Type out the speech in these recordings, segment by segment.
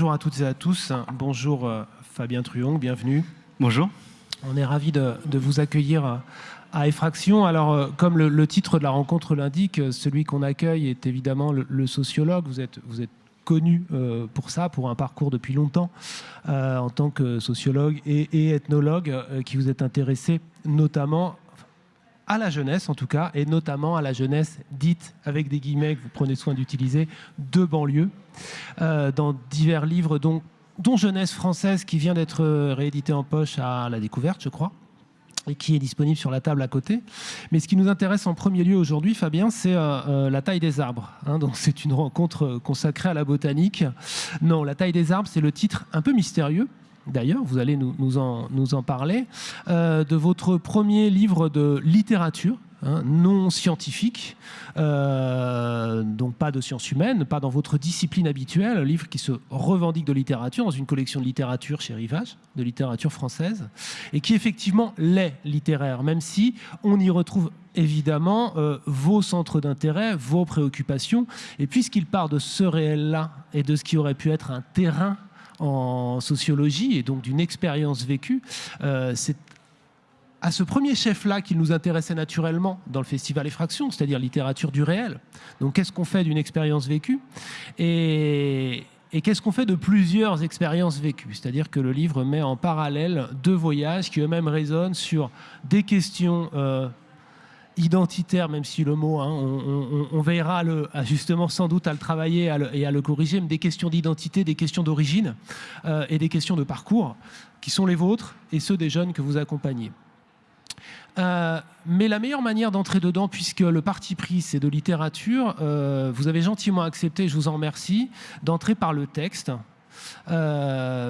Bonjour à toutes et à tous. Bonjour euh, Fabien Truong, bienvenue. Bonjour. On est ravi de, vous accueillir euh, à Effraction. Alors, euh, comme le, titre de la rencontre l'indique, celui qu'on accueille est évidemment le, sociologue. Vous êtes, vous êtes connu pour ça, pour un parcours depuis longtemps en tant que sociologue et, et ethnologue qui vous êtes intéressé notamment à la jeunesse en tout cas, et notamment à la jeunesse dite, avec des guillemets que vous prenez soin d'utiliser, de banlieue, euh, dans divers livres dont, dont Jeunesse française qui vient d'être réédité en poche à la découverte, je crois et qui est disponible sur la table à côté. Mais ce qui nous intéresse en premier lieu aujourd'hui, Fabien, c'est euh, euh, la taille des arbres. Hein. donc c'est une rencontre consacrée à la botanique. Non, la taille des arbres, c'est le titre un peu mystérieux d'ailleurs, vous allez nous, en, parler, euh, de votre premier livre de littérature, hein, non scientifique, euh, donc pas de sciences humaines, pas dans votre discipline habituelle, un livre qui se revendique de littérature, dans une collection de littérature chez Rivage, de littérature française, et qui effectivement l'est littéraire, même si on y retrouve évidemment euh, vos centres d'intérêt, vos préoccupations, et puisqu'il part de ce réel-là et de ce qui aurait pu être un terrain en sociologie et donc d'une expérience vécue, euh, c'est à ce premier chef-là qu'il nous intéressait naturellement dans le festival Effraction, c'est-à-dire littérature du réel. Donc qu'est-ce qu'on fait d'une expérience vécue? Et, qu'est-ce qu'on fait de plusieurs expériences vécues? C'est-à-dire que le livre met en parallèle deux voyages qui eux-mêmes résonnent sur des questions euh, identitaire, même si le mot, hein, on, veillera le, justement sans doute à le travailler et à le corriger, mais des questions d'identité, des questions d'origine euh, et des questions de parcours qui sont les vôtres et ceux des jeunes que vous accompagnez. Euh, mais la meilleure manière d'entrer dedans, puisque le parti pris c'est de littérature, euh, vous avez gentiment accepté, je vous en remercie, d'entrer par le texte,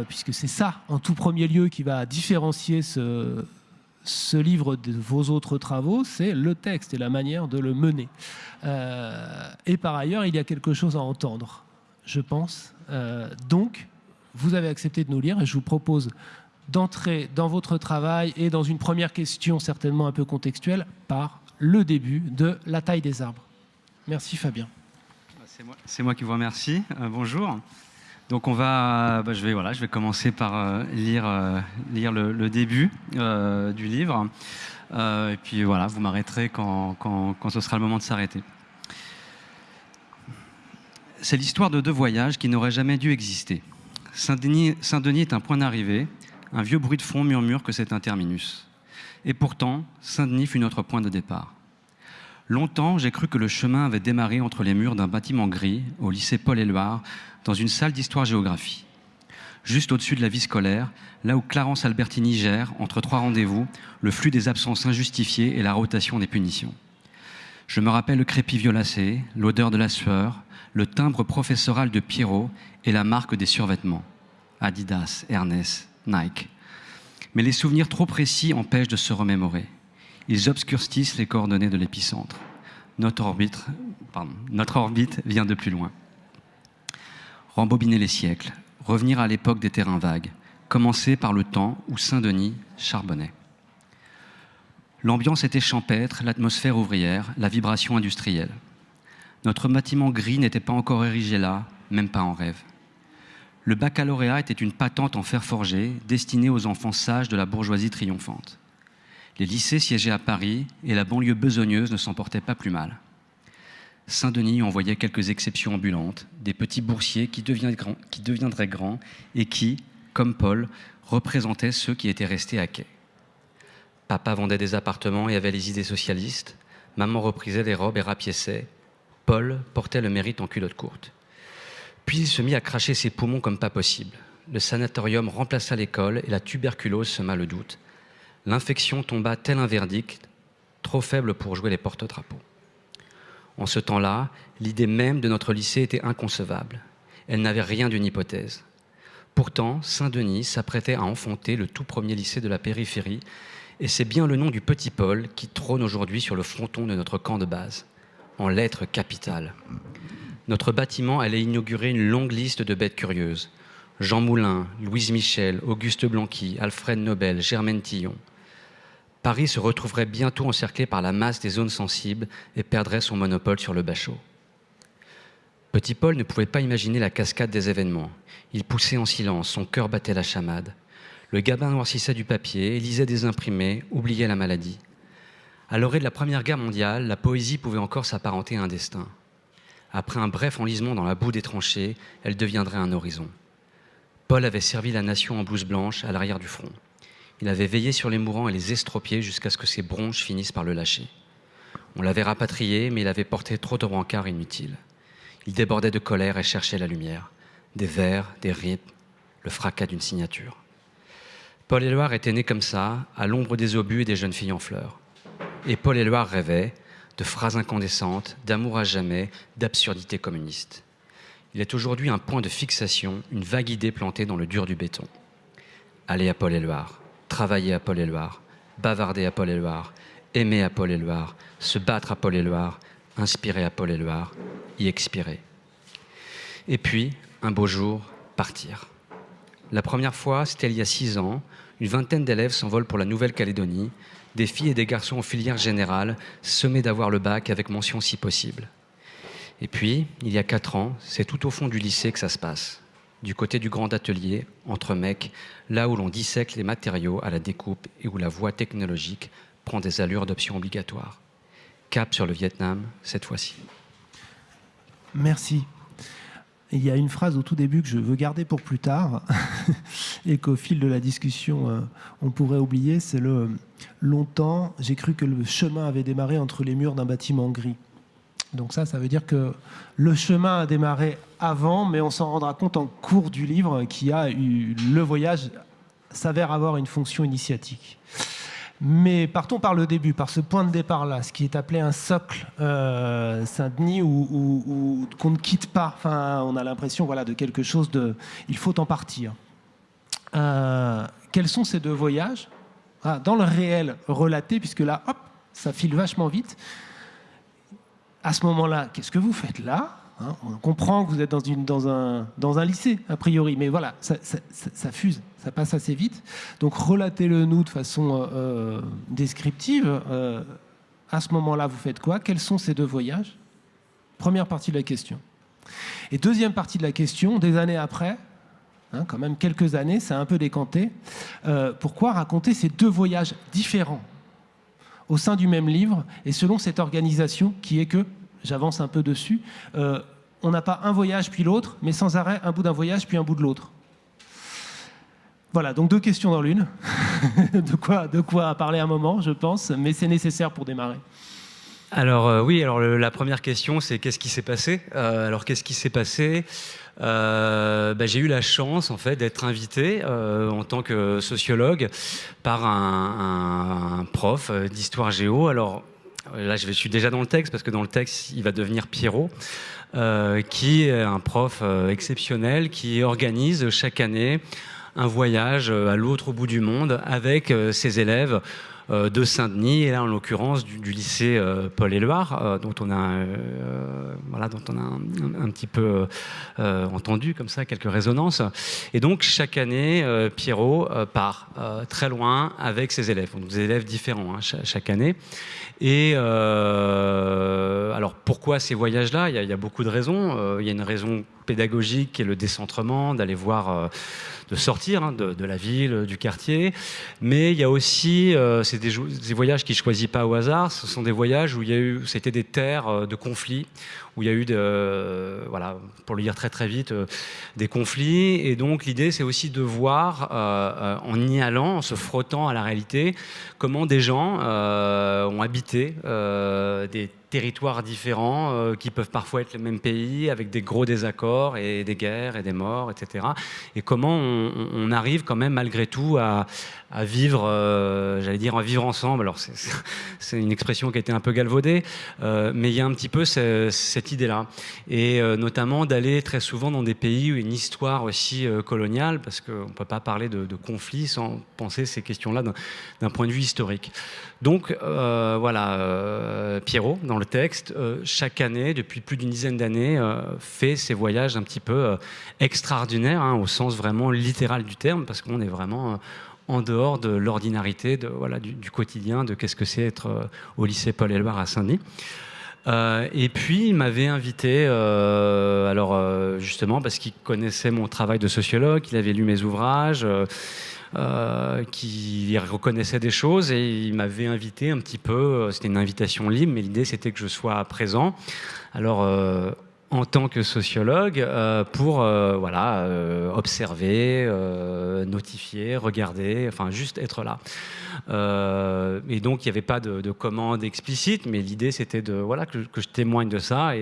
puisque c'est ça en tout premier lieu qui va différencier ce, livre de vos autres travaux, c'est le texte et la manière de le mener. Euh, et par ailleurs, il y a quelque chose à entendre, je pense. Euh, donc, vous avez accepté de nous lire et je vous propose d'entrer dans votre travail et dans une première question certainement un peu contextuelle par le début de La taille des arbres. Merci Fabien. C'est moi, qui vous remercie. Euh, bonjour. Donc on va, bah, je vais voilà, je vais commencer par euh, lire euh, lire le, début du livre, et puis voilà, vous m'arrêterez quand, quand, quand, ce sera le moment de s'arrêter. C'est l'histoire de deux voyages qui n'auraient jamais dû exister. Saint-Denis Saint est un point d'arrivée, un vieux bruit de fond murmure que c'est un terminus. Et pourtant, Saint-Denis fut notre point de départ. Longtemps, j'ai cru que le chemin avait démarré entre les murs d'un bâtiment gris, au lycée Paul-Éluard, dans une salle d'histoire-géographie. Juste au-dessus de la vie scolaire, là où Clarence Albertini gère, entre trois rendez-vous, le flux des absences injustifiées et la rotation des punitions. Je me rappelle le crépi violacé, l'odeur de la sueur, le timbre professoral de Pierrot et la marque des survêtements. Adidas, Ernest, Nike. Mais les souvenirs trop précis empêchent de se remémorer. Ils obscurcissent les coordonnées de l'épicentre. Notre orbite, vient de plus loin. Rembobiner les siècles, revenir à l'époque des terrains vagues, commencer par le temps où Saint-Denis charbonnait. L'ambiance était champêtre, l'atmosphère ouvrière, la vibration industrielle. Notre bâtiment gris n'était pas encore érigé là, même pas en rêve. Le baccalauréat était une patente en fer forgé destinée aux enfants sages de la bourgeoisie triomphante. Les lycées siégeaient à Paris et la banlieue besogneuse ne s'en portait pas plus mal. Saint-Denis envoyait quelques exceptions ambulantes, des petits boursiers qui, deviendraient grands et qui, comme Paul, représentaient ceux qui étaient restés à quai. Papa vendait des appartements et avait les idées socialistes. Maman reprisait des robes et rapiéçait. Paul portait le mérite en culotte courte. Puis il se mit à cracher ses poumons comme pas possible. Le sanatorium remplaça l'école et la tuberculose sema le doute l'infection tomba tel un verdict, trop faible pour jouer les porte-drapeaux. En ce temps-là, l'idée même de notre lycée était inconcevable. Elle n'avait rien d'une hypothèse. Pourtant, Saint-Denis s'apprêtait à enfanter le tout premier lycée de la périphérie, et c'est bien le nom du petit Paul qui trône aujourd'hui sur le fronton de notre camp de base, en lettres capitales. Notre bâtiment allait inaugurer une longue liste de bêtes curieuses. Jean Moulin, Louise Michel, Auguste Blanqui, Alfred Nobel, Germaine Tillon. Paris se retrouverait bientôt encerclé par la masse des zones sensibles et perdrait son monopole sur le bachot. Petit Paul ne pouvait pas imaginer la cascade des événements. Il poussait en silence, son cœur battait la chamade. Le gabin noircissait du papier, lisait des imprimés, oubliait la maladie. À l'orée de la Première Guerre mondiale, la poésie pouvait encore s'apparenter à un destin. Après un bref enlisement dans la boue des tranchées, elle deviendrait un horizon. Paul avait servi la nation en blouse blanche à l'arrière du front. Il avait veillé sur les mourants et les estropiés jusqu'à ce que ses bronches finissent par le lâcher. On l'avait rapatrié, mais il avait porté trop de rencarts inutiles. Il débordait de colère et cherchait la lumière. Des vers, des rythmes, le fracas d'une signature. Paul Éluard était né comme ça, à l'ombre des obus et des jeunes filles en fleurs. Et Paul Éluard rêvait de phrases incandescentes, d'amour à jamais, d'absurdité communiste. Il est aujourd'hui un point de fixation, une vague idée plantée dans le dur du béton. Aller à Paul Éluard, travailler à Paul Éluard, bavarder à Paul Éluard, aimer à Paul Éluard, se battre à Paul Éluard, inspirer à Paul Éluard, y expirer. Et puis, un beau jour, partir. La première fois, c'était il y a six ans. Une vingtaine d'élèves s'envolent pour la Nouvelle-Calédonie, des filles et des garçons en filière générale, semés d'avoir le bac avec mention si possible. Et puis, il y a quatre ans, c'est tout au fond du lycée que ça se passe, du côté du grand atelier, entre mecs, là où l'on dissèque les matériaux à la découpe et où la voie technologique prend des allures d'option obligatoire. Cap sur le Vietnam, cette fois-ci. Merci. Il y a une phrase au tout début que je veux garder pour plus tard et qu'au fil de la discussion, euh, on pourrait oublier. C'est le longtemps, j'ai cru que le chemin avait démarré entre les murs d'un bâtiment gris. Donc ça, ça veut dire que le chemin a démarré avant, mais on s'en rendra compte en cours du livre qui a eu le voyage s'avère avoir une fonction initiatique. Mais partons par le début, par ce point de départ-là, ce qui est appelé un socle euh, Saint-Denis, qu'on ne quitte pas. Enfin, on a l'impression voilà, de quelque chose de... Il faut en partir. Euh, quels sont ces deux voyages? Ah, Dans le réel relaté, puisque là, hop, ça file vachement vite. À ce moment-là, qu'est-ce que vous faites là? Hein, on comprend que vous êtes dans, un, lycée, a priori, mais voilà, ça, fuse, ça passe assez vite. Donc relatez-le nous de façon euh, euh, descriptive. Euh, à ce moment-là, vous faites quoi? Quels sont ces deux voyages? Première partie de la question. Et deuxième partie de la question, des années après, hein, quand même quelques années, c'est un peu décanté, pourquoi raconter ces deux voyages différents au sein du même livre et selon cette organisation qui est que j'avance un peu dessus, euh, on n'a pas un voyage puis l'autre, mais sans arrêt un bout d'un voyage puis un bout de l'autre. Voilà, donc deux questions dans l'une. de, quoi, de quoi parler un moment, je pense, mais c'est nécessaire pour démarrer. Alors euh, oui, alors la première question, c'est qu'est-ce qui s'est passé euh, Alors qu'est-ce qui s'est passé bah, J'ai eu la chance en fait d'être invité en tant que sociologue par un, un prof d'histoire géo. Alors là je suis déjà dans le texte parce que dans le texte il va devenir Pierrot, euh, qui est un prof euh, exceptionnel qui organise chaque année un voyage euh, à l'autre bout du monde avec ses élèves de Saint-Denis et là en l'occurrence du, lycée Paul Éluard dont on a voilà dont on a un, petit peu entendu comme ça quelques résonances. Et donc chaque année Pierrot part très loin avec ses élèves. Donc des élèves différents hein, chaque année. Et euh, alors pourquoi ces voyages-là? Il, il, y a beaucoup de raisons. Euh, il y a une raison pédagogique qui est le décentrement, d'aller voir, euh, de sortir hein, de, la ville, du quartier. Mais il y a aussi, c'est des, voyages qu'il ne choisit pas au hasard. Ce sont des voyages où il y a eu, c'était des terres de conflits, où il y a eu, voilà, pour le dire très très vite, des conflits. Et donc l'idée, c'est aussi de voir, en y allant, en se frottant à la réalité, comment des gens ont habité des territoires différents euh, qui peuvent parfois être le même pays avec des gros désaccords et des guerres et des morts, etc. Et comment on, arrive quand même malgré tout à, vivre, euh, j'allais dire, à vivre ensemble. Alors c'est une expression qui a été un peu galvaudée, euh, mais il y a un petit peu cette idée-là. Et notamment d'aller très souvent dans des pays où une histoire aussi coloniale, parce qu'on ne peut pas parler de, de conflits sans penser ces questions-là d'un point de vue historique. Donc voilà, Pierrot, dans le texte, euh, chaque année, depuis plus d'une dizaine d'années, euh, fait ces voyages un petit peu euh, extraordinaires, hein, au sens vraiment littéral du terme, parce qu'on est vraiment en dehors de l'ordinarité, de, voilà, du, quotidien, de qu'est-ce que c'est être au lycée Paul Éluard à Saint-Denis. Et puis il m'avait invité, alors justement parce qu'il connaissait mon travail de sociologue, il avait lu mes ouvrages. Euh, qui reconnaissait des choses et il m'avait invité un petit peu, euh, c'était une invitation libre, mais l'idée c'était que je sois présent. Alors, euh, en tant que sociologue, pour voilà, observer, notifier, regarder, enfin juste être là. et donc, il n'y avait pas de, commande explicite, mais l'idée c'était de voilà que, je témoigne de ça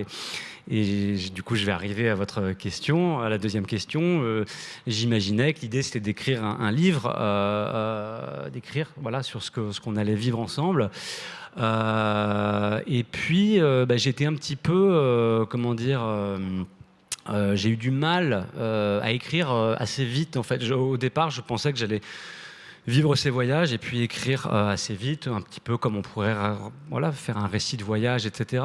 et, du coup, je vais arriver à votre question, à la deuxième question. Euh, j'imaginais que l'idée, c'était d'écrire un, livre, euh, euh, d'écrire voilà, sur ce qu'on allait vivre ensemble. Et puis, bah, j'étais un petit peu, comment dire, j'ai eu du mal à écrire assez vite. En fait, au départ, je pensais que j'allais vivre ces voyages et puis écrire euh, assez vite, un petit peu comme on pourrait euh, voilà, faire un récit de voyage, etc.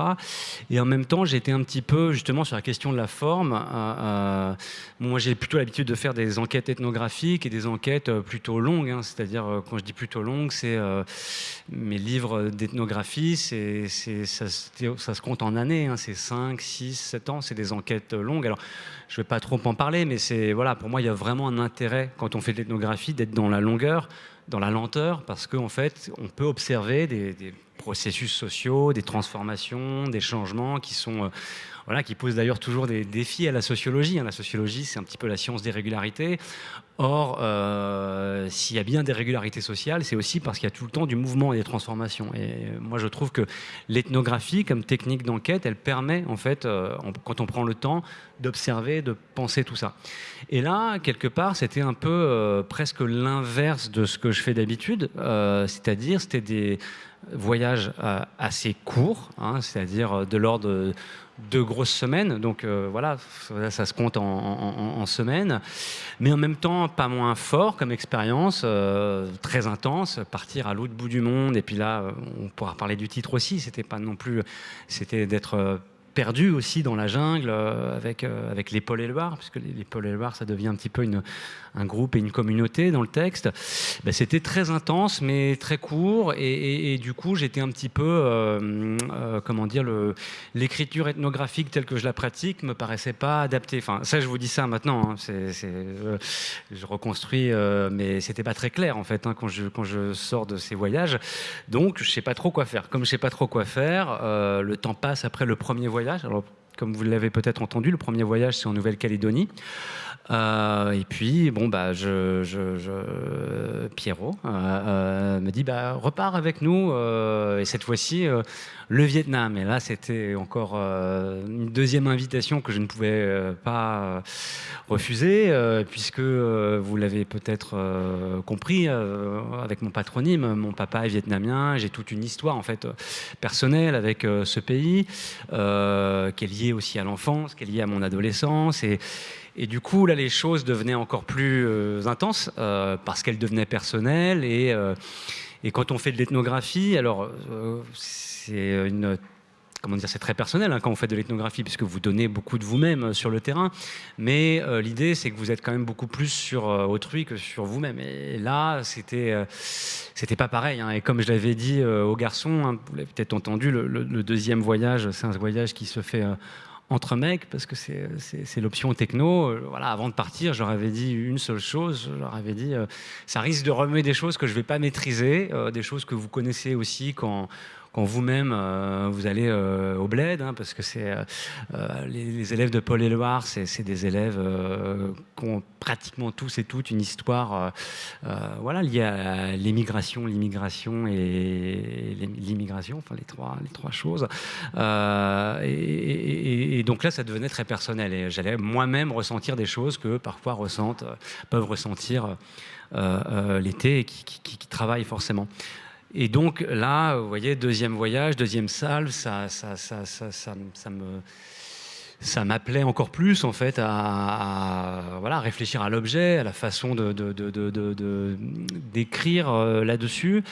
Et en même temps, j'étais un petit peu justement sur la question de la forme. Euh, moi, j'ai plutôt l'habitude de faire des enquêtes ethnographiques et des enquêtes plutôt longues. Hein. C'est-à-dire, quand je dis plutôt longues, c'est mes livres d'ethnographie, ça, se compte en années. Hein. C'est 5, 6, 7 ans. C'est des enquêtes longues. Alors, je ne vais pas trop en parler, mais voilà, pour moi, il y a vraiment un intérêt quand on fait de l'ethnographie d'être dans la longueur, dans la lenteur, parce qu'en fait, on peut observer des, processus sociaux, des transformations, des changements qui sont euh, voilà, qui posent d'ailleurs toujours des défis à la sociologie. Hein. La sociologie, c'est un petit peu la science des régularités. Or, euh, s'il y a bien des régularités sociales, c'est aussi parce qu'il y a tout le temps du mouvement et des transformations. Et moi, je trouve que l'ethnographie, comme technique d'enquête, elle permet, en fait, euh, quand on prend le temps, d'observer, de penser tout ça. Et là, quelque part, c'était un peu euh, presque l'inverse de ce que je fais d'habitude. c'est-à-dire, c'était des voyages assez courts, hein, c'est-à-dire de l'ordre de deux grosses semaines. Donc euh, voilà, ça, se compte en, semaines. Mais en même temps, pas moins fort comme expérience, euh, très intense. Partir à l'autre bout du monde. Et puis là, on pourra parler du titre aussi. C'était pas non plus. C'était d'être perdu aussi dans la jungle euh, avec, euh, avec les Paul et Loire, puisque les, Paul et Loire, ça devient un petit peu une, un groupe et une communauté dans le texte. Ben, c'était très intense, mais très court, et, du coup, j'étais un petit peu, euh, comment dire, l'écriture ethnographique telle que je la pratique me paraissait pas adaptée. Enfin, ça, je vous dis ça maintenant, hein, c'est, je reconstruis, mais c'était pas très clair en fait hein, quand, je, quand je sors de ces voyages. Donc, je sais pas trop quoi faire. Comme je sais pas trop quoi faire, le temps passe après le premier voyage alors, comme vous l'avez peut-être entendu, le premier voyage, c'est en Nouvelle-Calédonie. Euh, et puis, bon, bah, Pierrot euh, euh, me dit bah, repars avec nous, et cette fois-ci, le Vietnam. Et là, c'était encore une deuxième invitation que je ne pouvais pas refuser, puisque vous l'avez peut-être compris, avec mon patronyme, mon papa est vietnamien, j'ai toute une histoire en fait personnelle avec ce pays, qui est liée aussi à l'enfance, qui est liée à mon adolescence. Et, et du coup, là, les choses devenaient encore plus euh, intenses euh, parce qu'elles devenaient personnelles. Et, euh, et, quand on fait de l'ethnographie, alors c'est comment dire, c'est très personnel hein, quand on fait de l'ethnographie, puisque vous donnez beaucoup de vous-même sur le terrain. Mais l'idée, c'est que vous êtes quand même beaucoup plus sur autrui que sur vous-même. Et là, c'était, c'était pas pareil. Hein. Et comme je l'avais dit aux garçons, hein, vous l'avez peut-être entendu, le, le, deuxième voyage, c'est un voyage qui se fait entre mecs, parce que c'est l'option techno. Euh, voilà, avant de partir, je leur avais dit une seule chose. Je leur avais dit, euh, ça risque de remuer des choses que je ne vais pas maîtriser, euh, des choses que vous connaissez aussi quand quand vous-même euh, vous allez euh, au bled, hein, parce que c'est euh, les, élèves de Paul Éluard, c'est des élèves qui ont pratiquement tous et toutes une histoire voilà, liée à l'émigration, l'immigration et l'immigration, enfin les trois, les trois choses. Et, donc là, ça devenait très personnel et j'allais moi-même ressentir des choses que parfois ressentent, peuvent ressentir l'été et qui, qui travaillent forcément. Et donc là, vous voyez, deuxième voyage, deuxième salle, ça, ça, ça, ça, me ça m'appelait encore plus en fait à, voilà, réfléchir à l'objet, à la façon d'écrire euh, là-dessus.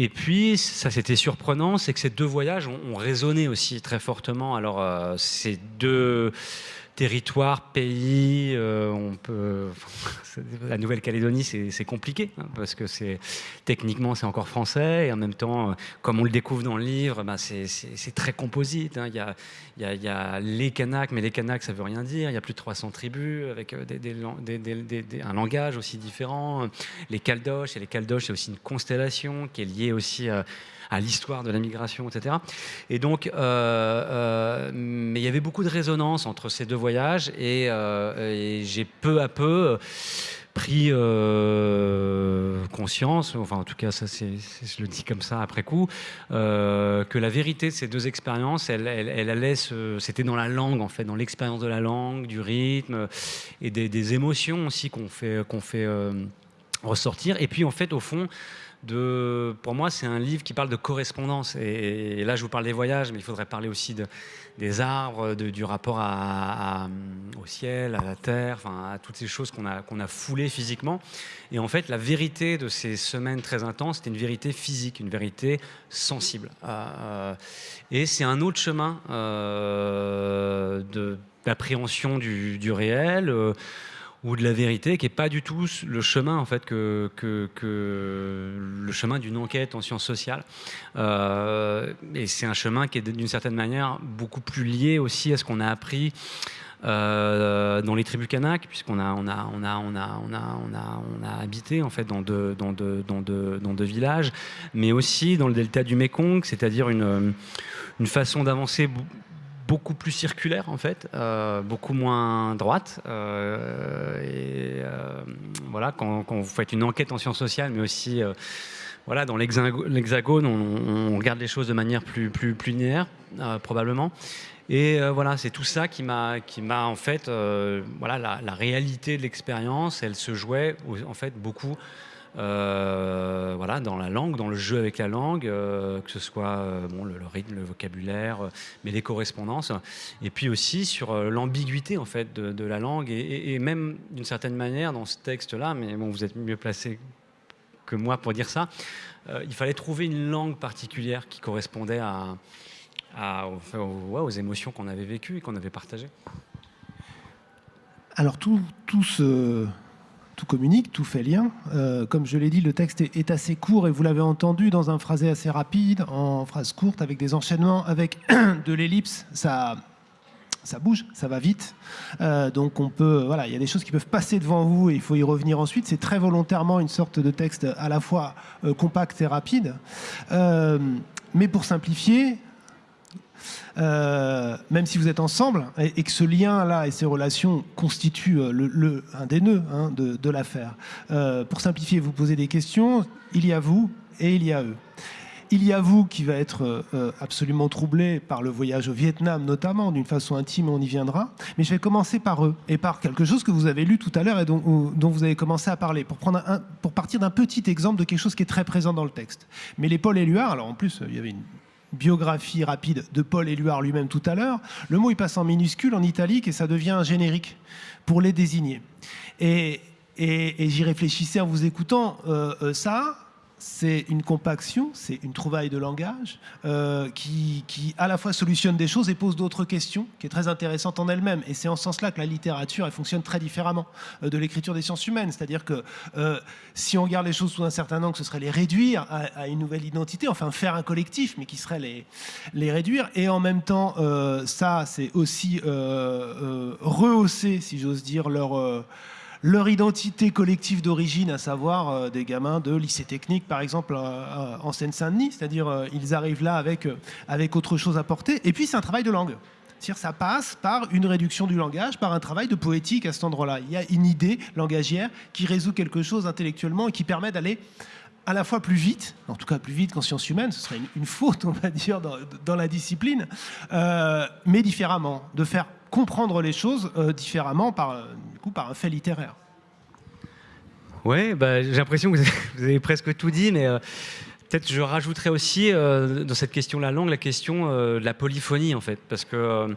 Et puis, ça c'était surprenant, c'est que ces deux voyages ont, résonné aussi très fortement. Alors, euh, ces deux territoire, pays, euh, on peut. La Nouvelle-Calédonie, c'est compliqué hein, parce que techniquement c'est encore français et en même temps, euh, comme on le découvre dans le livre, bah, c'est très composite. Hein. Il, y a, les Kanaks, mais les Kanaks, ça veut rien dire. Il y a plus de 300 tribus avec euh, un langage aussi différent. Les Caldoches, et les Caldoches, c'est aussi une constellation qui est liée aussi à à l'histoire de la migration, etc. Et donc, euh, euh, mais il y avait beaucoup de résonance entre ces deux voyages et, euh, j'ai peu à peu pris conscience, enfin en tout cas ça c'est, je le dis comme ça après coup, que la vérité de ces deux expériences, elle, elle, allait c'était dans la langue en fait, dans l'expérience de la langue, du rythme et des, émotions aussi qu'on fait, qu'on fait ressortir. Et puis en fait au fond, pour moi, c'est un livre qui parle de correspondance. Et, là, je vous parle des voyages, mais il faudrait parler aussi de, des arbres, du rapport au ciel, à la terre, à toutes ces choses qu'on a, foulées physiquement. Et en fait, la vérité de ces semaines très intenses, c'était une vérité physique, une vérité sensible. Euh, et c'est un autre chemin euh, d'appréhension du, réel. Euh, ou de la vérité, qui n'est pas du tout le chemin en fait que, le chemin d'une enquête en sciences sociales. Euh, et c'est un chemin qui est d'une certaine manière beaucoup plus lié aussi à ce qu'on a appris euh, dans les tribus kanak, puisqu'on a, habité en fait dans deux, villages, mais aussi dans le delta du Mekong, c'est-à-dire une façon d'avancer beaucoup plus circulaire en fait, euh, beaucoup moins droite. Euh, euh, voilà, quand, vous faites une enquête en sciences sociales, mais aussi voilà, dans l'hexagone, on, regarde les choses de manière plus, linéaire, probablement. Et voilà, c'est tout ça qui m'a, qui m'a en fait, voilà, la, la, réalité de l'expérience, elle se jouait en fait beaucoup euh, voilà, dans la langue, dans le jeu avec la langue, euh, que ce soit euh, bon, le, rythme, le vocabulaire, mais les correspondances, et puis aussi sur l'ambiguïté en fait de, la langue, et, même d'une certaine manière dans ce texte-là, mais bon, vous êtes mieux placé que moi pour dire ça, il fallait trouver une langue particulière qui correspondait à, aux, aux, émotions qu'on avait vécues et qu'on avait partagées. Alors tout, tout ce tout communique, tout fait lien. Euh, comme je l'ai dit, le texte est, assez court et vous l'avez entendu dans un phrasé assez rapide, en phrase courte, avec des enchaînements, avec de l'ellipse. Ça, bouge, ça va vite. Euh, donc on peut, voilà, il y a des choses qui peuvent passer devant vous et il faut y revenir ensuite. C'est très volontairement une sorte de texte à la fois euh, compact et rapide. mais pour simplifier, euh, même si vous êtes ensemble, et, que ce lien-là et ces relations constituent euh, le, un des nœuds hein, de, l'affaire. Euh, pour simplifier, vous posez des questions, il y a vous et il y a eux. Il y a vous qui va être absolument troublé par le voyage au Vietnam, notamment, d'une façon intime, on y viendra. Mais je vais commencer par eux et par quelque chose que vous avez lu tout à l'heure et dont, vous avez commencé à parler, pour, pour partir d'un petit exemple de quelque chose qui est très présent dans le texte. Mais les Paul Éluard, alors en plus, il y avait une biographie rapide de Paul Éluard lui-même tout à l'heure, le mot il passe en minuscule, en italique, et ça devient un générique pour les désigner. Et, et, j'y réfléchissais en vous écoutant, euh, euh, ça, c'est une compaction, c'est une trouvaille de langage euh, qui, à la fois solutionne des choses et pose d'autres questions, qui est très intéressante en elle-même. Et c'est en ce sens-là que la littérature, elle fonctionne très différemment euh, de l'écriture des sciences humaines. C'est-à-dire que euh, si on regarde les choses sous un certain angle, ce serait les réduire à, une nouvelle identité, enfin faire un collectif, mais qui serait les, les réduire. Et en même temps, ça, c'est aussi rehausser, si j'ose dire, leur leur identité collective d'origine, à savoir euh, des gamins de lycée technique, par exemple, euh, euh, en Seine-Saint-Denis. C'est-à-dire, ils arrivent là avec, avec autre chose à porter. Et puis, c'est un travail de langue. C'est-à-dire, ça passe par une réduction du langage, par un travail de poétique à cet endroit-là. Il y a une idée langagière qui résout quelque chose intellectuellement et qui permet d'aller à la fois plus vite, en tout cas plus vite qu'en sciences humaines, ce serait une, faute, on va dire, dans, la discipline, mais différemment, de faire comprendre les choses différemment par, coup, par un fait littéraire. Oui, bah, j'ai l'impression que vous avez presque tout dit, mais euh, peut-être je rajouterais aussi dans cette question de la langue la question de la polyphonie, en fait, parce que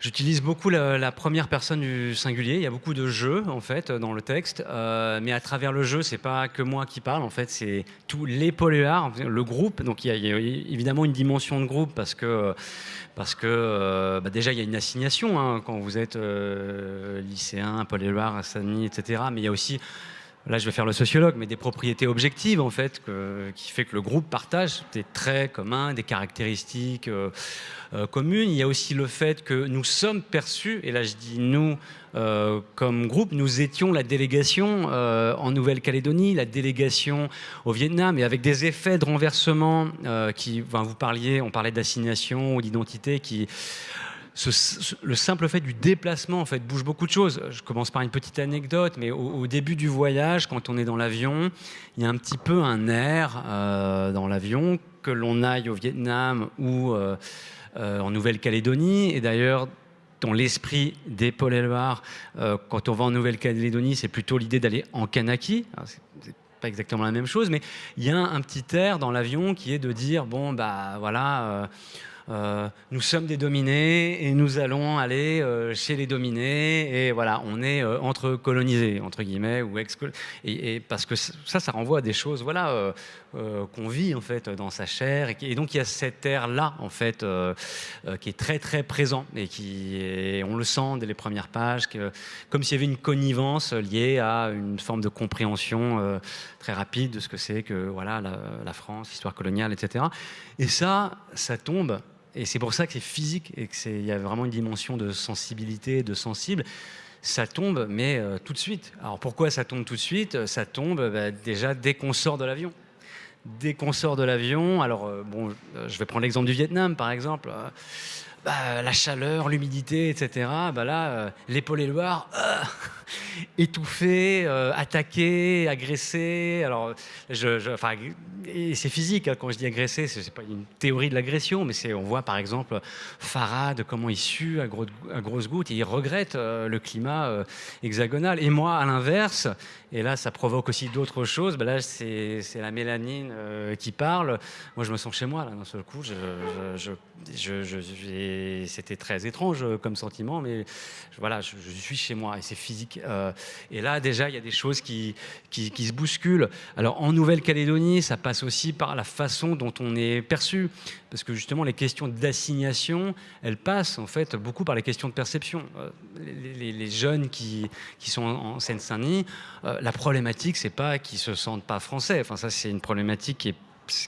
J'utilise beaucoup la, première personne du singulier. Il y a beaucoup de jeux en fait dans le texte, euh, mais à travers le jeu, c'est pas que moi qui parle. En fait, c'est tous les poléards, le groupe. Donc il y, a, évidemment une dimension de groupe parce que parce que euh, bah, déjà il y a une assignation hein, quand vous êtes euh, lycéen, poléar, Assani, etc. Mais il y a aussi là je vais faire le sociologue, mais des propriétés objectives en fait, qui fait que le groupe partage des traits communs, des caractéristiques euh, euh, communes. Il y a aussi le fait que nous sommes perçus, et là je dis nous euh, comme groupe, nous étions la délégation en Nouvelle-Calédonie, la délégation au Vietnam, et avec des effets de renversement qui, vous parliez, on parlait d'assignation ou d'identité qui le simple fait du déplacement en fait bouge beaucoup de choses. Je commence par une petite anecdote, mais au, début du voyage, quand on est dans l'avion, il y a un petit peu un air euh, dans l'avion que l'on aille au Vietnam ou euh, euh, en Nouvelle-Calédonie. Et d'ailleurs, dans l'esprit des Paul Loire, quand on va en Nouvelle-Calédonie, c'est plutôt l'idée d'aller en Kanaki. C'est pas exactement la même chose, mais il y a un petit air dans l'avion qui est de dire bon bah voilà euh, nous sommes des dominés et nous allons aller euh, chez les dominés et voilà, on est euh, entre colonisés entre guillemets ou ex et, et, parce que ça, ça renvoie à des choses voilà qu'on vit en fait dans sa chair et, donc il y a cet air là en fait qui est très très présent et qui on le sent dès les premières pages que, comme s'il y avait une connivence liée à une forme de compréhension très rapide de ce que c'est que voilà la, la France, histoire coloniale, etc. Et ça, ça tombe et c'est pour ça que c'est physique et qu'il y a vraiment une dimension de sensibilité, de sensible. Ça tombe, mais euh, tout de suite. Alors pourquoi ça tombe tout de suite? Ça tombe bah, déjà dès qu'on sort de l'avion. Dès qu'on sort de l'avion, alors euh, bon, je vais prendre l'exemple du Vietnam par exemple. Bah, la chaleur, l'humidité, etc. Bah là, l'épaule éloire, étouffé, euh, attaqué, agressé. Alors, enfin, c'est physique hein, quand je dis agressé, c'est pas une théorie de l'agression, mais on voit par exemple Farad comment il sue à, grosses gouttes et il regrette euh, le climat euh, hexagonal. Et moi, à l'inverse, et là, ça provoque aussi d'autres choses. Ben là, c'est la mélanine qui parle. Moi, je me sens chez moi là d'un seul coup. C'était très étrange comme sentiment, mais voilà, je, suis chez moi et c'est physique. Euh, et là, déjà, il y a des choses qui, qui, se bousculent. Alors, en Nouvelle-Calédonie, ça passe aussi par la façon dont on est perçu. Parce que justement, les questions d'assignation, elles passent en fait beaucoup par les questions de perception. Euh, les, jeunes qui, qui, sont en Seine-Saint-Denis, euh, la problématique, c'est pas qu'ils se sentent pas français. Enfin, ça, c'est une problématique qui est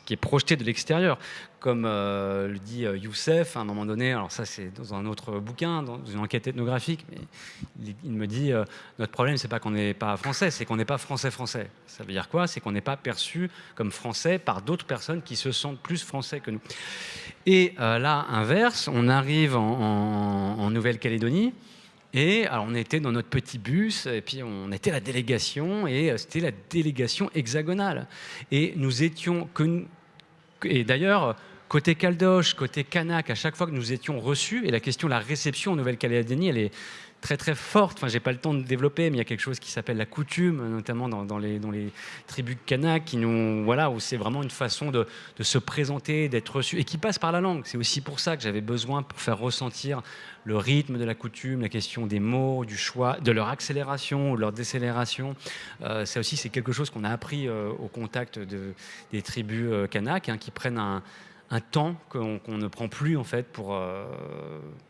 qui est projeté de l'extérieur. Comme euh, le dit euh, Youssef, à un moment donné, alors ça c'est dans un autre bouquin, dans une enquête ethnographique, mais il, me dit euh, notre problème c'est pas qu'on n'est pas français, c'est qu'on n'est pas français-français. Ça veut dire quoi? C'est qu'on n'est pas perçu comme français par d'autres personnes qui se sentent plus français que nous. Et là, inverse, on arrive en Nouvelle-Calédonie, et alors on était dans notre petit bus, et puis on était la délégation, et euh, c'était la délégation hexagonale. Et nous étions, et d'ailleurs, côté Caldoche, côté Kanak, à chaque fois que nous étions reçus, et la question de la réception en Nouvelle-Calédonie, elle est très très forte. Enfin, j'ai pas le temps de développer, mais il y a quelque chose qui s'appelle la coutume, notamment dans, les, tribus kanak, qui nous, voilà, où c'est vraiment une façon de, se présenter, d'être reçu, et qui passe par la langue. C'est aussi pour ça que j'avais besoin pour faire ressentir le rythme de la coutume, la question des mots, du choix, de leur accélération ou leur décélération. Euh, ça aussi, c'est quelque chose qu'on a appris euh, au contact de, des tribus euh, kanak, hein, qui prennent un un temps qu'on ne prend plus en fait pour euh,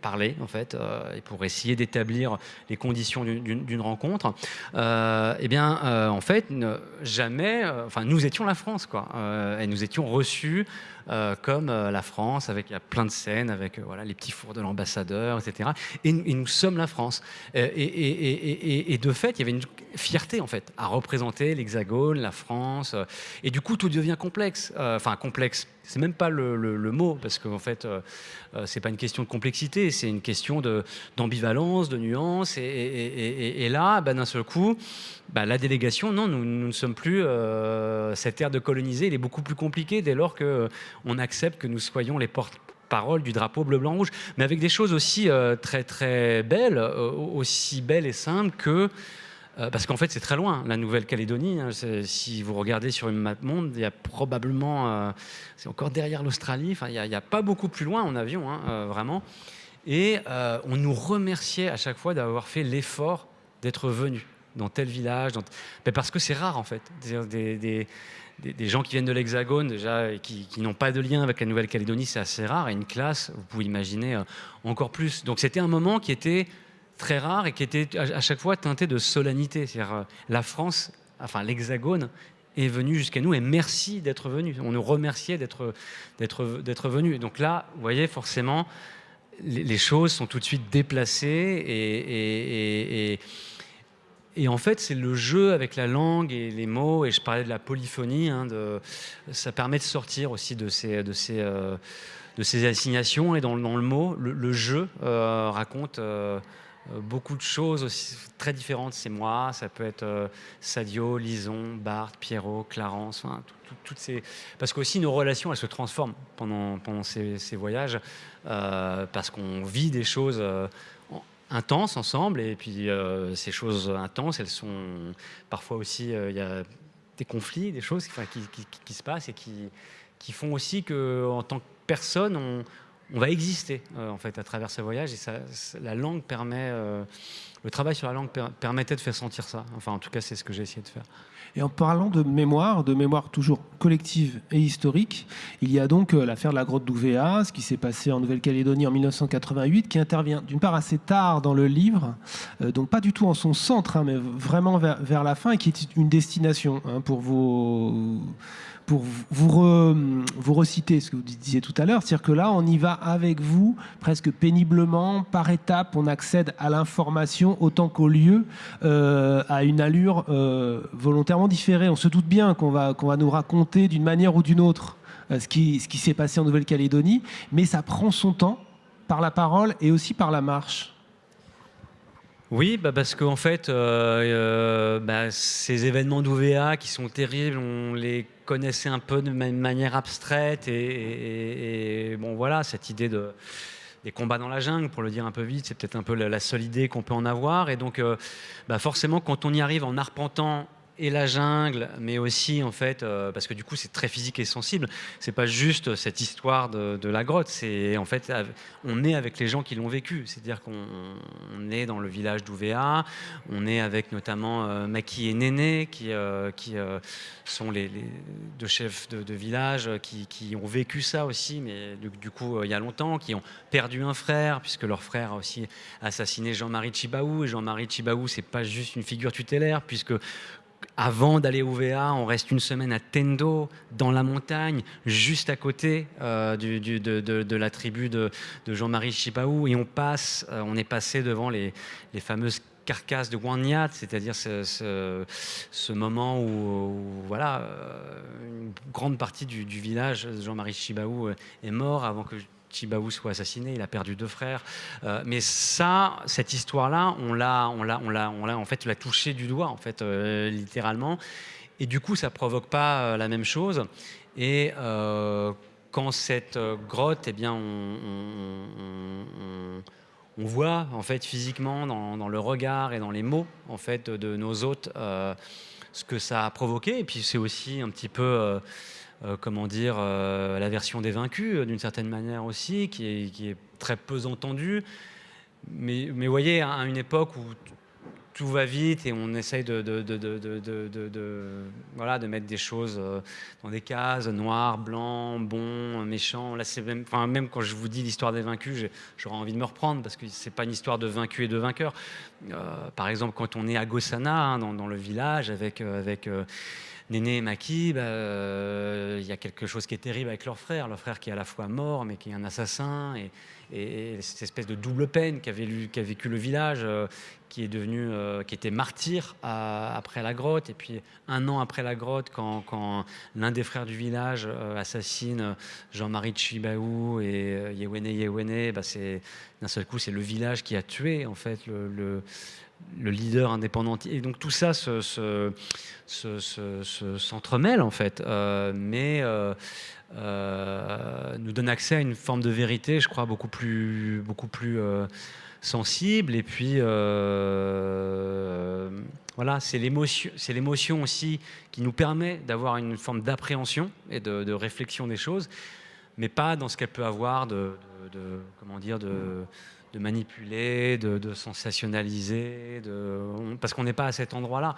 parler en fait euh, et pour essayer d'établir les conditions d'une rencontre. Euh, eh bien, en fait, jamais. nous étions la France, quoi, et nous étions reçus euh, comme euh, la France, avec y a plein de scènes, avec euh, voilà, les petits fours de l'ambassadeur, etc. Et, nous sommes la France. Et, de fait, il y avait une fierté, en fait, à représenter l'Hexagone, la France. et du coup, tout devient complexe. Enfin, complexe, c'est même pas le, mot, parce qu'en fait, c'est pas une question de complexité, c'est une question d'ambivalence, de, nuance. Et, là, bah, d'un seul coup, bah, la délégation, non, nous, ne sommes plus. Euh, cette ère de coloniser, il est beaucoup plus compliqué dès lors qu'on euh, accepte que nous soyons les porte-parole du drapeau bleu, blanc, rouge. Mais avec des choses aussi euh, très, très belles, aussi belles et simples que. Parce qu'en fait, c'est très loin, la Nouvelle-Calédonie. Hein, si vous regardez sur une map monde, il y a probablement. c'est encore derrière l'Australie. Enfin, il n'y a, pas beaucoup plus loin en avion, hein, vraiment. Et on nous remerciait à chaque fois d'avoir fait l'effort d'être venu dans tel village, parce que c'est rare en fait. Des, gens qui viennent de l'Hexagone déjà et qui, n'ont pas de lien avec la Nouvelle-Calédonie, c'est assez rare. Et une classe, vous pouvez imaginer euh, encore plus. Donc c'était un moment qui était très rare et qui était à chaque fois teinté de solennité. C'est-à-dire euh, la France, enfin l'Hexagone, est venu jusqu'à nous et merci d'être venu. On nous remerciait d'être venu. Donc là, vous voyez forcément, les, choses sont tout de suite déplacées et, et et en fait, c'est le jeu avec la langue et les mots, et je parlais de la polyphonie, hein, ça permet de sortir aussi de ces, de ces, euh, de ces assignations, et dans, le mot, le, jeu euh, raconte beaucoup de choses aussi très différentes. C'est moi, ça peut être Sadio, Lison, Barthes, Pierrot, Clarence, toutes ces... Parce qu'aussi nos relations, elles se transforment pendant, pendant ces, ces voyages, parce qu'on vit des choses intenses ensemble. Et puis euh, ces choses intenses, elles sont parfois aussi, euh, il y a des conflits, des choses qui, se passent et qui, qui font aussi qu'en tant que personne, on, on va exister euh, en fait à travers ce voyage. Et ça, la langue permet, le travail sur la langue permettait de faire sentir ça. Enfin, en tout cas, c'est ce que j'ai essayé de faire. Et en parlant de mémoire, de mémoire toujours collective et historique, il y a donc euh, l'affaire de la grotte d'Ouvéa, ce qui s'est passé en Nouvelle-Calédonie en 1988, qui intervient d'une part assez tard dans le livre, euh, donc pas du tout en son centre, hein, mais vraiment vers, la fin, et qui est une destination hein, pour vos pour vous, reciter ce que vous disiez tout à l'heure, c'est-à-dire que là, on y va avec vous, presque péniblement, par étapes, on accède à l'information autant qu'au lieu, euh, à une allure euh, volontairement différée. On se doute bien qu'on va, qu'on va nous raconter d'une manière ou d'une autre euh, ce qui, ce qui s'est passé en Nouvelle-Calédonie, mais ça prend son temps par la parole et aussi par la marche. Oui, bah parce qu'en fait, bah, ces événements d'OVA qui sont terribles, on les connaissait un peu de manière abstraite et, bon voilà, cette idée de des combats dans la jungle, pour le dire un peu vite, c'est peut-être un peu la, seule idée qu'on peut en avoir. Et donc, euh, bah forcément, quand on y arrive en arpentant et la jungle, mais aussi en fait, euh, parce que du coup c'est très physique et sensible. C'est pas juste cette histoire de, la grotte. C'est en fait, on est avec les gens qui l'ont vécu. C'est-à-dire qu'on est dans le village d'Ouvéa, on est avec notamment euh, Maki et Néné, qui, euh, qui sont les, deux chefs de, village qui, ont vécu ça aussi, mais du, coup il y a longtemps, qui ont perdu un frère puisque leur frère a aussi assassiné Jean-Marie Chibaou. Et Jean-Marie Chibaou, c'est pas juste une figure tutélaire puisque avant d'aller au VA, on reste une semaine à Tendo, dans la montagne, juste à côté euh, de, la tribu de, Jean-Marie Chipaou, et on passe, euh, on est passé devant les, fameuses carcasses de Guanyat, c'est-à-dire ce, moment où, voilà, euh, une grande partie du, village, Jean-Marie Chibaou est mort avant que Chibaou soit assassiné, il a perdu deux frères. Euh, mais ça, cette histoire-là, on l'a, on l'a, on l'a, on l'a en fait, l'a touché du doigt, en fait, euh, littéralement. Et du coup, ça provoque pas euh, la même chose. Et quand cette grotte, eh bien, on, voit en fait physiquement dans, le regard et dans les mots en fait de nos hôtes ce que ça a provoqué. Et puis c'est aussi un petit peu comment dire, euh, la version des vaincus, euh, d'une certaine manière aussi, qui est, très peu entendue. Mais, vous voyez, à une époque où tout va vite et on essaye de, voilà, de mettre des choses dans des cases, noir, blanc, bon, méchant. Là, même, même quand je vous dis l'histoire des vaincus, j'aurais envie de me reprendre parce que c'est pas une histoire de vaincus et de vainqueurs. par exemple, quand on est à Gossana, hein, dans, le village, avec Néné et Maki, bah, euh, il y a quelque chose qui est terrible avec leur frère, leur frère qui est à la fois mort, mais qui est un assassin, et, cette espèce de double peine qu'a vécu le village, euh, qui est devenu, euh, qui était martyr après la grotte, et puis un an après la grotte, quand, l'un des frères du village assassine Jean-Marie Chibaou et Yewene Yewene, bah, d'un seul coup c'est le village qui a tué en fait le leader indépendant. Et donc tout ça s'entremêle se, en fait, euh, mais euh, euh, nous donne accès à une forme de vérité, je crois, beaucoup plus, beaucoup plus sensible. Et puis voilà, c'est l'émotion aussi qui nous permet d'avoir une forme d'appréhension et de, réflexion des choses, mais pas dans ce qu'elle peut avoir de, comment dire, de, de manipuler, de, sensationnaliser, de, parce qu'on n'est pas à cet endroit-là.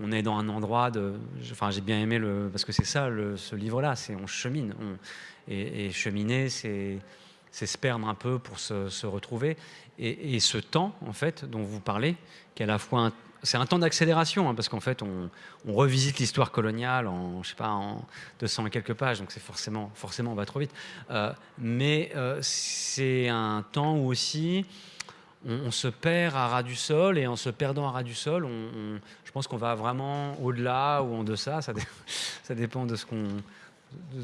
On est dans un endroit de. Enfin, j'ai bien aimé le. Parce que c'est ça, le, ce livre-là, c'est on chemine. et, cheminer, c'est se perdre un peu pour se, retrouver. Et, et, ce temps, en fait, dont vous parlez, qui est à la fois un, c'est un temps d'accélération, hein, parce qu'en fait, on, revisite l'histoire coloniale en, je sais pas, en 200 et quelques pages, donc c'est forcément, forcément, on va trop vite. Euh, mais euh, c'est un temps où aussi on, se perd à ras du sol, et en se perdant à ras du sol, on, je pense qu'on va vraiment au-delà ou en deçà, ça, ça dépend de ce qu'on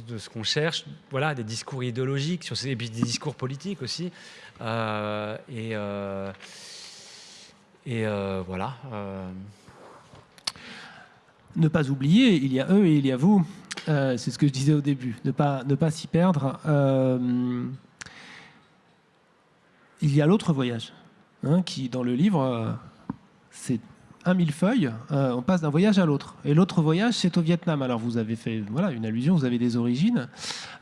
de, ce qu'on cherche, voilà, des discours idéologiques, sur et puis des discours politiques aussi. Euh, et et euh, voilà. Euh. Ne pas oublier, il y a eux et il y a vous. Euh, c'est ce que je disais au début. Ne pas, ne pas s'y perdre. il y a l'autre voyage, hein, qui dans le livre, c'est un millefeuille, on passe d'un voyage à l'autre. Et l'autre voyage, c'est au Vietnam. Alors vous avez fait voilà, une allusion, vous avez des origines.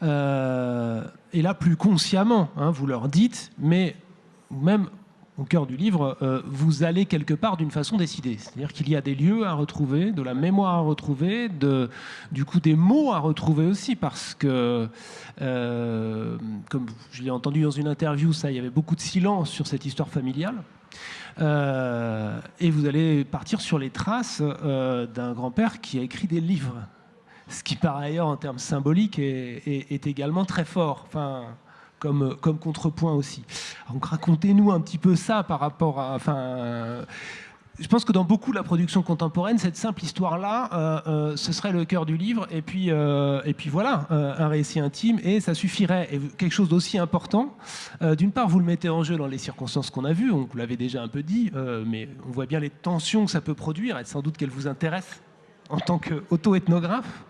et là, plus consciemment, hein, vous leur dites, mais même au cœur du livre, euh, vous allez quelque part d'une façon décidée. C'est-à-dire qu'il y a des lieux à retrouver, de la mémoire à retrouver, du coup des mots à retrouver aussi, parce que, euh, comme je l'ai entendu dans une interview, ça, il y avait beaucoup de silence sur cette histoire familiale. Euh, et vous allez partir sur les traces d'un grand-père qui a écrit des livres, ce qui par ailleurs en termes symboliques est, également très fort. Comme, contrepoint aussi. Donc racontez-nous un petit peu ça par rapport à... Enfin, je pense que dans beaucoup de la production contemporaine, cette simple histoire-là, euh, euh, ce serait le cœur du livre, et puis, euh, et puis voilà, un récit intime, et ça suffirait. Et quelque chose d'aussi important, d'une part, vous le mettez en jeu dans les circonstances qu'on a vues, on vous l'avez déjà un peu dit, mais on voit bien les tensions que ça peut produire, et sans doute qu'elles vous intéressent en tant qu'auto-ethnographe.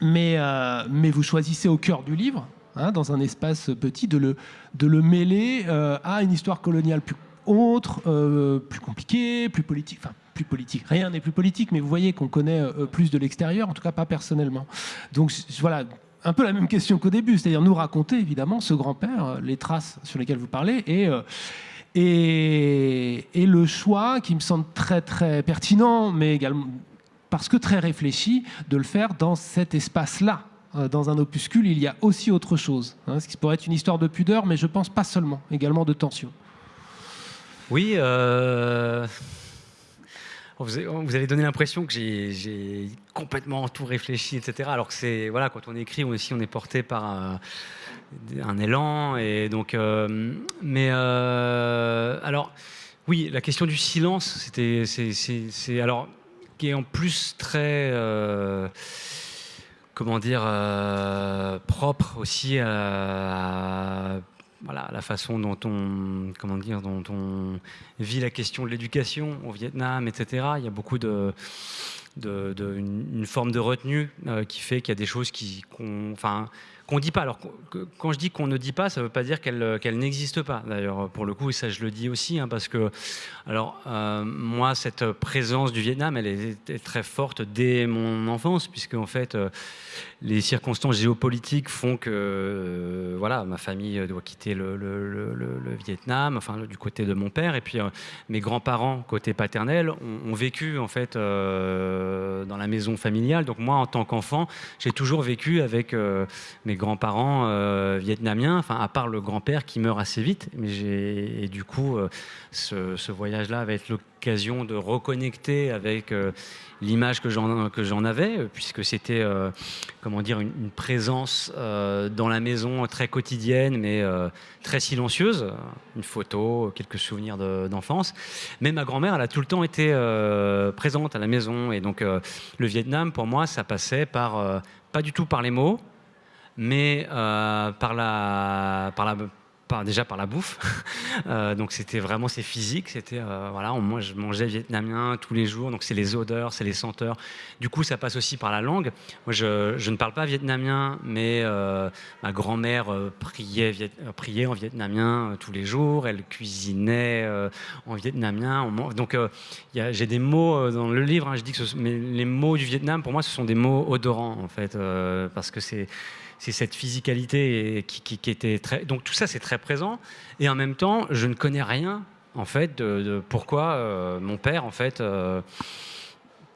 Mais, euh, mais vous choisissez au cœur du livre, hein, dans un espace petit, de le, mêler euh, à une histoire coloniale plus autre, euh, plus compliquée, plus politique. Enfin, plus politique. Rien n'est plus politique, mais vous voyez qu'on connaît plus de l'extérieur, en tout cas pas personnellement. Donc voilà, un peu la même question qu'au début, c'est-à-dire nous raconter évidemment ce grand-père, les traces sur lesquelles vous parlez, et, le choix qui me semble très très pertinent, mais également parce que très réfléchi, de le faire dans cet espace-là. Euh, dans un opuscule, il y a aussi autre chose. Hein, ce qui pourrait être une histoire de pudeur, mais je pense pas seulement, également de tension. Oui, euh, vous avez donné l'impression que j'ai complètement tout réfléchi, etc. Alors que c'est, voilà, quand on écrit aussi, on est porté par un, un élan. Et donc, euh, mais alors, oui, la question du silence, c'était, alors, qui est en plus très, euh, comment dire, euh, propre aussi à, voilà, la façon dont on, vit la question de l'éducation au Vietnam, etc. Il y a beaucoup de, de, une, forme de retenue euh, qui fait qu'il y a des choses qui, enfin, qu'on dit pas. Alors, quand je dis qu'on ne dit pas, ça ne veut pas dire qu'elle euh, qu'elle n'existe pas. D'ailleurs, pour le coup, ça je le dis aussi, hein, parce que, alors, euh, moi, cette présence du Vietnam, elle est, très forte dès mon enfance, puisque en fait, euh, les circonstances géopolitiques font que, voilà, ma famille doit quitter le, Vietnam, enfin, du côté de mon père, et puis mes grands-parents, côté paternel, ont, ont, vécu en fait dans la maison familiale. Donc moi, en tant qu'enfant, j'ai toujours vécu avec mes grands-parents euh, vietnamiens, enfin à part le grand-père qui meurt assez vite, mais et du coup euh, ce, voyage-là va être l'occasion de reconnecter avec euh, l'image que j'en avais, puisque c'était comment une, présence dans la maison très quotidienne, mais très silencieuse, une photo, quelques souvenirs d'enfance. mais ma grand-mère, elle a tout le temps été présente à la maison, et donc le Vietnam pour moi, ça passait par pas du tout par les mots, mais euh, par la, déjà par la bouffe. Euh, donc c'était vraiment c'est physique. C'était euh, voilà, moi je mangeais vietnamien tous les jours. Donc c'est les odeurs, c'est les senteurs. Du coup ça passe aussi par la langue. Moi je, ne parle pas vietnamien, mais ma grand-mère priait, priait en vietnamien tous les jours. Elle cuisinait en vietnamien. Donc j'ai des mots dans le livre. Hein, je dis que les mots du Vietnam pour moi ce sont des mots odorants en fait parce que c'est cette physicalité qui, était très. Donc tout ça, c'est très présent. Et en même temps, je ne connais rien, en fait, de, pourquoi mon père, en fait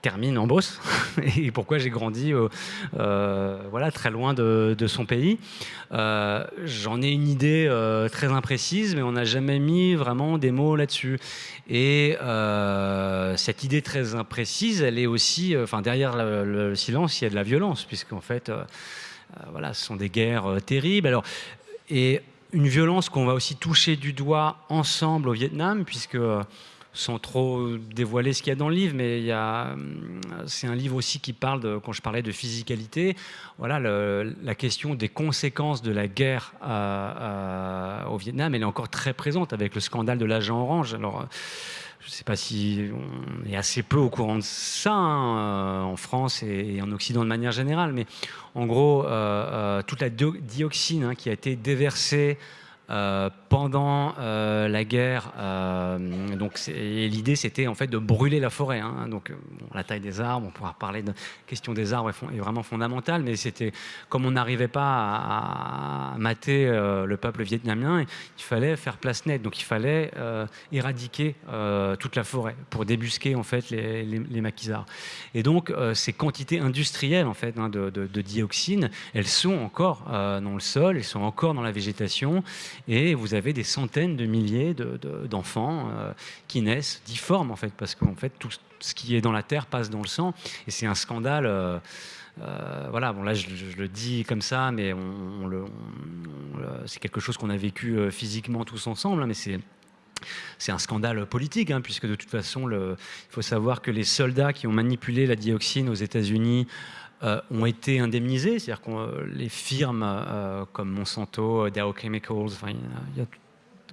termine en Beauce et pourquoi j'ai grandi euh, voilà, très loin de, son pays. Euh, j'en ai une idée euh, très imprécise, mais on n'a jamais mis vraiment des mots là-dessus. Et cette idée très imprécise, elle est aussi, enfin derrière le, silence, il y a de la violence, puisqu'en fait, voilà, ce sont des guerres terribles. Alors, et une violence qu'on va aussi toucher du doigt ensemble au Vietnam, puisque sans trop dévoiler ce qu'il y a dans le livre, mais c'est un livre aussi qui parle, de, quand je parlais de physicalité, voilà, la question des conséquences de la guerre au Vietnam, elle est encore très présente avec le scandale de l'agent orange. Alors, je ne sais pas si on est assez peu au courant de ça hein, euh, en France et, en Occident de manière générale, mais en gros, euh, euh, toute la dioxine hein, qui a été déversée euh, pendant euh, la guerre, euh, donc l'idée c'était en fait de brûler la forêt. Hein. donc la taille des arbres, on pourra parler de question des arbres est, vraiment fondamentale, mais c'était comme on n'arrivait pas à, mater le peuple vietnamien, il fallait faire place nette. Donc il fallait éradiquer toute la forêt pour débusquer en fait les, les, maquisards. Et donc ces quantités industrielles en fait hein, de, de, dioxine, elles sont encore dans le sol, elles sont encore dans la végétation et vous avez des centaines de milliers d'enfants euh, qui naissent difformes, en fait, parce qu'en fait, tout ce qui est dans la terre passe dans le sang, et c'est un scandale. Euh, euh, voilà, bon là je, le dis comme ça, mais on, c'est quelque chose qu'on a vécu physiquement tous ensemble, hein, mais c'est c'est un scandale politique, hein, puisque de toute façon, le, il faut savoir que les soldats qui ont manipulé la dioxine aux États-Unis euh, ont été indemnisés, c'est-à-dire que euh, les firmes euh, comme Monsanto, Dow Chemicals, il y a, de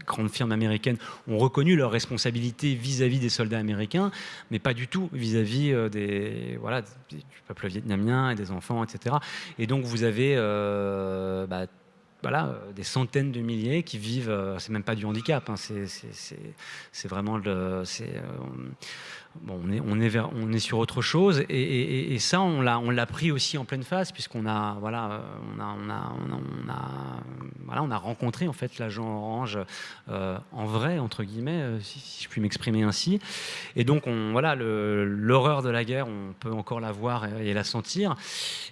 grandes firmes américaines ont reconnu leur responsabilité vis-à-vis des soldats américains, mais pas du tout vis-à-vis des, voilà, du peuple vietnamien et des enfants, etc. Et donc vous avez bah, voilà, des centaines de milliers qui vivent, c'est même pas du handicap, hein, c'est vraiment le, On, est, sur autre chose et, ça on l'a pris aussi en pleine face puisqu'on a voilà on a, on a, voilà on a rencontré en fait l'agent orange euh, en vrai entre guillemets euh, si, je puis m'exprimer ainsi. Et donc on voilà l'horreur de la guerre on peut encore la voir et, la sentir.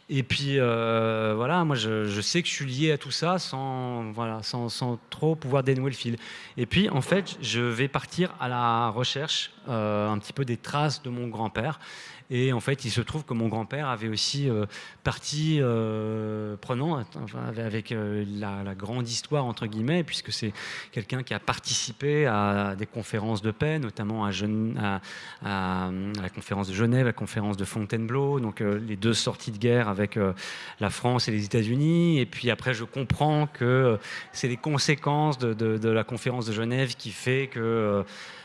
Et puis euh, voilà moi je, je, sais que je suis lié à tout ça sans voilà sans, sans, trop pouvoir dénouer le fil. Et puis en fait je vais partir à la recherche un petit peu des traces de mon grand-père. Et en fait, il se trouve que mon grand-père avait aussi euh, partie euh, prenant avec euh, la, grande histoire, entre guillemets, puisque c'est quelqu'un qui a participé à des conférences de paix, notamment à, à, la conférence de Genève, la conférence de Fontainebleau, donc les deux sorties de guerre avec la France et les États-Unis. Et puis après, je comprends que c'est les conséquences de, de, la conférence de Genève qui fait que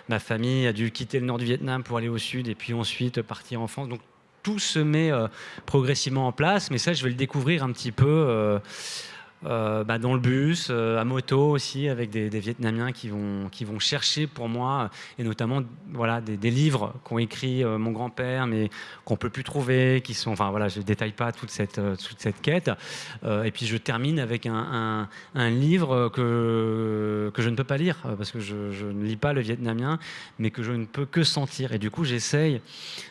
ma famille a dû quitter le nord du Vietnam pour aller au sud et puis ensuite partir en France. Donc tout se met euh, progressivement en place, mais ça, je vais le découvrir un petit peu euh, bah, dans le bus, euh, à moto aussi, avec des, Vietnamiens qui vont, qui vont chercher pour moi, et notamment voilà, des, livres qu'ont écrit euh, mon grand-père, mais qu'on peut plus trouver, qui sont, enfin voilà, je ne détaille pas toute cette, toute cette quête. et puis je termine avec un, un, livre que, que je ne peux pas lire, parce que je, je, ne lis pas le vietnamien, mais que je ne peux que sentir. Et du coup, j'essaye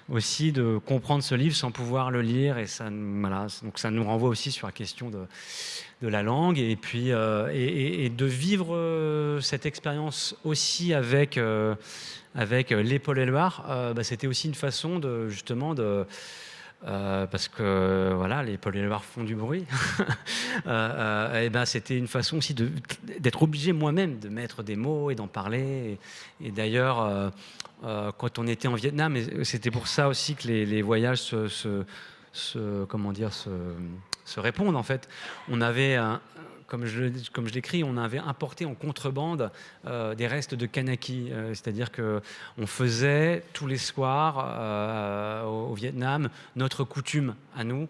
aussi de comprendre ce livre sans pouvoir le lire, et ça, voilà, donc ça nous renvoie aussi sur la question de de la langue et puis euh, et, de vivre euh, cette expérience aussi avec euh, avec l'épaule et Loire, bah, c'était aussi une façon de justement de parce que voilà, les Paul Loire font du bruit. et ben, c'était une façon aussi d'être obligé moi-même de mettre des mots et d'en parler. Et, d'ailleurs, quand on était en Vietnam, c'était pour ça aussi que les, voyages se, comment dire, se, se répondent en fait. On avait, comme je, comme je l'écris, on avait importé en contrebande euh, des restes de kanaki, euh, c'est-à-dire que on faisait tous les soirs euh, au, Vietnam notre coutume à nous,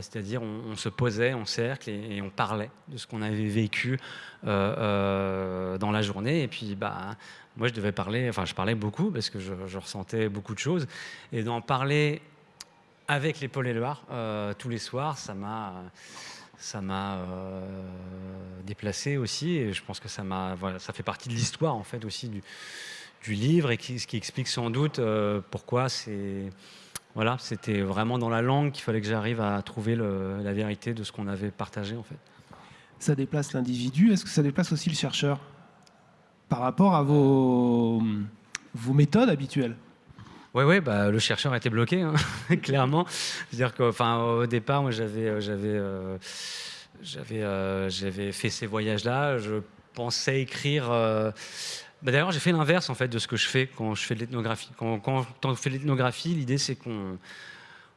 c'est-à-dire on, se posait en cercle et, on parlait de ce qu'on avait vécu dans la journée. Et puis, bah, moi, je devais parler, enfin, je parlais beaucoup parce que je ressentais beaucoup de choses, et d'en parler avec les Paul et Loire tous les soirs, ça m'a ça m'a déplacé aussi, et je pense que ça m'a, voilà, ça fait partie de l'histoire en fait aussi du, livre et ce qui explique sans doute pourquoi c'est voilà, c'était vraiment dans la langue qu'il fallait que j'arrive à trouver la vérité de ce qu'on avait partagé en fait. Ça déplace l'individu, est-ce que ça déplace aussi le chercheur par rapport à vos, vos méthodes habituelles? Oui, ouais, bah, le chercheur était bloqué, hein, clairement. C'est-à-dire qu'au départ, moi, j'avais, euh, j'avais, euh, j'avais, euh, j'avais fait ces voyages-là. Je pensais écrire bah, d'ailleurs, j'ai fait l'inverse en fait de ce que je fais quand je fais de l'ethnographie. Quand, on fait de l'ethnographie, l'idée c'est qu'on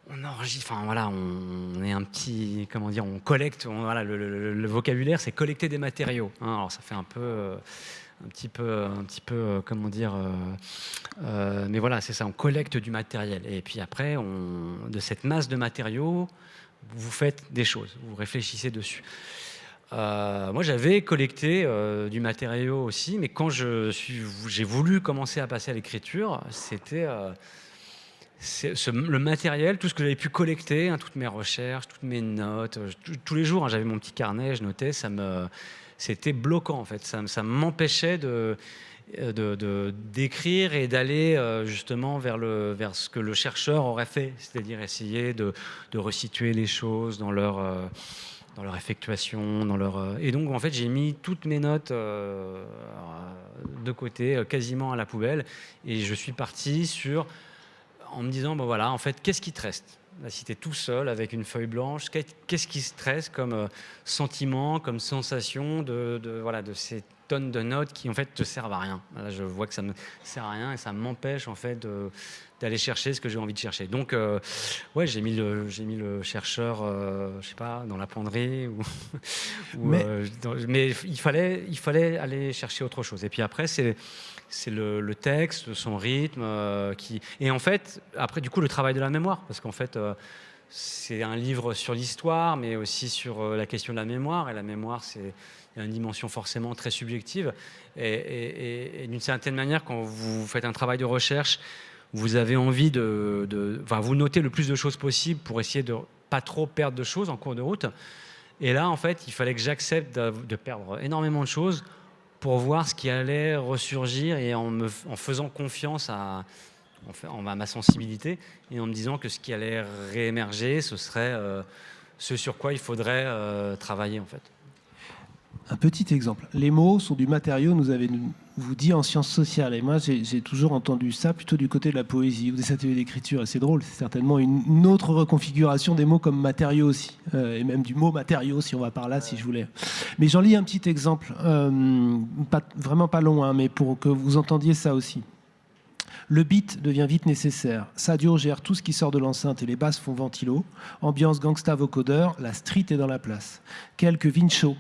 on enregistre, enfin voilà, on, est un petit, comment dire, on collecte. voilà, le, vocabulaire, c'est collecter des matériaux. Hein. alors ça fait un peu, un petit peu, un petit peu, euh, comment dire, euh, euh, mais voilà, c'est ça. On collecte du matériel et puis après, de cette masse de matériaux, vous faites des choses, vous réfléchissez dessus. Moi, j'avais collecté du matériau aussi, mais quand j'ai voulu commencer à passer à l'écriture, c'était le matériel, tout ce que j'avais pu collecter, hein, toutes mes recherches, toutes mes notes. tous les jours, hein, j'avais mon petit carnet, je notais, ça me, c'était bloquant en fait. Ça, m'empêchait de d'écrire et d'aller justement vers, le, vers ce que le chercheur aurait fait, c'est-à-dire essayer de, de, resituer les choses dans leur dans leur effectuation, dans leur... Euh, et donc, en fait, j'ai mis toutes mes notes euh, de côté, euh, quasiment à la poubelle, et je suis parti sur... en me disant, bon voilà, en fait, qu'est-ce qui te reste? Tu es tout seul avec une feuille blanche, qu'est-ce qui se reste comme sentiment, comme sensation de, de, voilà, de ces tonnes de notes qui en fait te servent à rien. Là, je vois que ça me sert à rien et ça m'empêche en fait d'aller chercher ce que j'ai envie de chercher. Donc, euh, ouais, j'ai mis le, j'ai mis le chercheur, euh, je sais pas, dans la penderie, ou, mais, euh, mais, il fallait, il fallait aller chercher autre chose. Et puis après, c'est c'est le, le, texte, son rythme, qui et en fait, après, du coup, le travail de la mémoire, parce qu'en fait. c'est un livre sur l'histoire, mais aussi sur la question de la mémoire. Et la mémoire, c'est une dimension forcément très subjective. Et, d'une certaine manière, quand vous faites un travail de recherche, vous avez envie de, enfin, vous notez le plus de choses possible pour essayer de pas trop perdre de choses en cours de route. Et là, en fait, il fallait que j'accepte de, perdre énormément de choses pour voir ce qui allait ressurgir et en, faisant confiance à, en, ma sensibilité et en me disant que ce qui allait réémerger, ce serait euh, ce sur quoi il faudrait euh, travailler, en fait. Un petit exemple. Les mots sont du matériau, nous avez vous dit en sciences sociales. Et moi, j'ai toujours entendu ça plutôt du côté de la poésie ou des ateliers d'écriture. Et c'est drôle, c'est certainement une, autre reconfiguration des mots comme matériaux aussi. Euh, et même du mot matériau, si on va par là, si je voulais. Mais j'en lis un petit exemple, euh, vraiment pas long, hein, mais pour que vous entendiez ça aussi. Le beat devient vite nécessaire. Sadio gère tout ce qui sort de l'enceinte et les basses font ventilo. Ambiance gangsta vocodeur, la street est dans la place. Quelques vincho,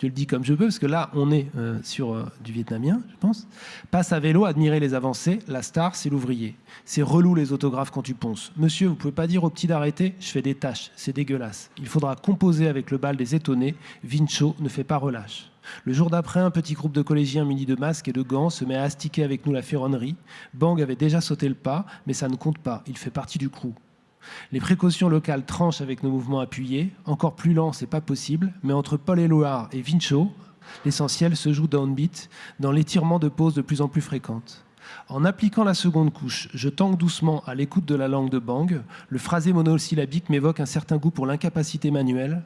je le dis comme je peux, parce que là, on est euh, sur euh, du vietnamien, je pense. Passe à vélo, admirer les avancées. La star, c'est l'ouvrier. C'est relou les autographes quand tu ponces. Monsieur, vous pouvez pas dire au petit d'arrêter Je fais des tâches, c'est dégueulasse. Il faudra composer avec le bal des étonnés. Vincho ne fait pas relâche. Le jour d'après, un petit groupe de collégiens munis de masques et de gants se met à astiquer avec nous la ferronnerie. Bang avait déjà sauté le pas, mais ça ne compte pas. Il fait partie du crew. Les précautions locales tranchent avec nos mouvements appuyés. Encore plus lent, c'est pas possible, mais entre Paul Éluard et Vincho, l'essentiel se joue downbeat dans l'étirement de pauses de plus en plus fréquentes. En appliquant la seconde couche, je tangue doucement à l'écoute de la langue de Bang. Le phrasé monosyllabique m'évoque un certain goût pour l'incapacité manuelle.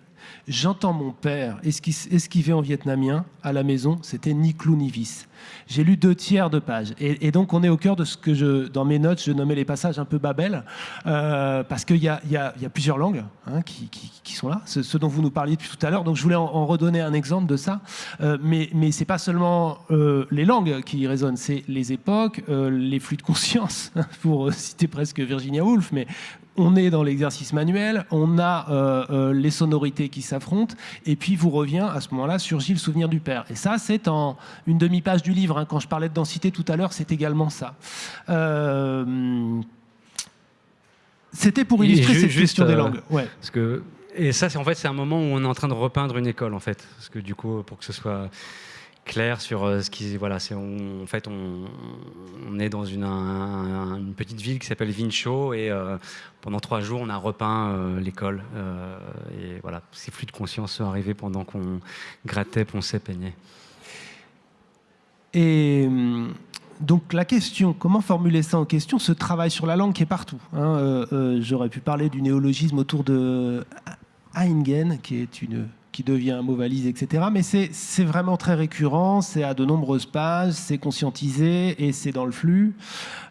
J'entends mon père esquiver en vietnamien à la maison, c'était ni clou ni vis. J'ai lu deux tiers de page. Et, donc, on est au cœur de ce que je, dans mes notes, je nommais les passages un peu Babel, euh, parce qu'il y, a, plusieurs langues hein, qui, qui, sont là, ce, dont vous nous parliez depuis tout à l'heure. Donc, je voulais en, redonner un exemple de ça. Euh, mais mais ce n'est pas seulement euh, les langues qui résonnent, c'est les époques, les flux de conscience, pour citer presque Virginia Woolf, mais on est dans l'exercice manuel, on a euh, euh, les sonorités qui s'affrontent, et puis vous revient à ce moment-là surgit le souvenir du père. Et ça, c'est en une demi-page du livre. Hein. Quand je parlais de densité tout à l'heure, c'est également ça. Euh, c'était pour illustrer cette question des langues. Ouais. Parce que, et ça, c'est en fait, c'est un moment où on est en train de repeindre une école, en fait. Parce que du coup, pour que ce soit clair sur ce qui voilà c'est en fait on, on, est dans une, petite ville qui s'appelle Vincho et pendant trois jours on a repeint l'école et voilà ces flux de conscience sont arrivés pendant qu'on grattait ponçait peignait et hum, donc la question, comment formuler ça en question Ce travail sur la langue qui est partout. Hein, euh, euh, j'aurais pu parler du néologisme autour de Eingen, qui est une qui devient un mot valise, etc. Mais c'est vraiment très récurrent, c'est à de nombreuses pages, c'est conscientisé et c'est dans le flux.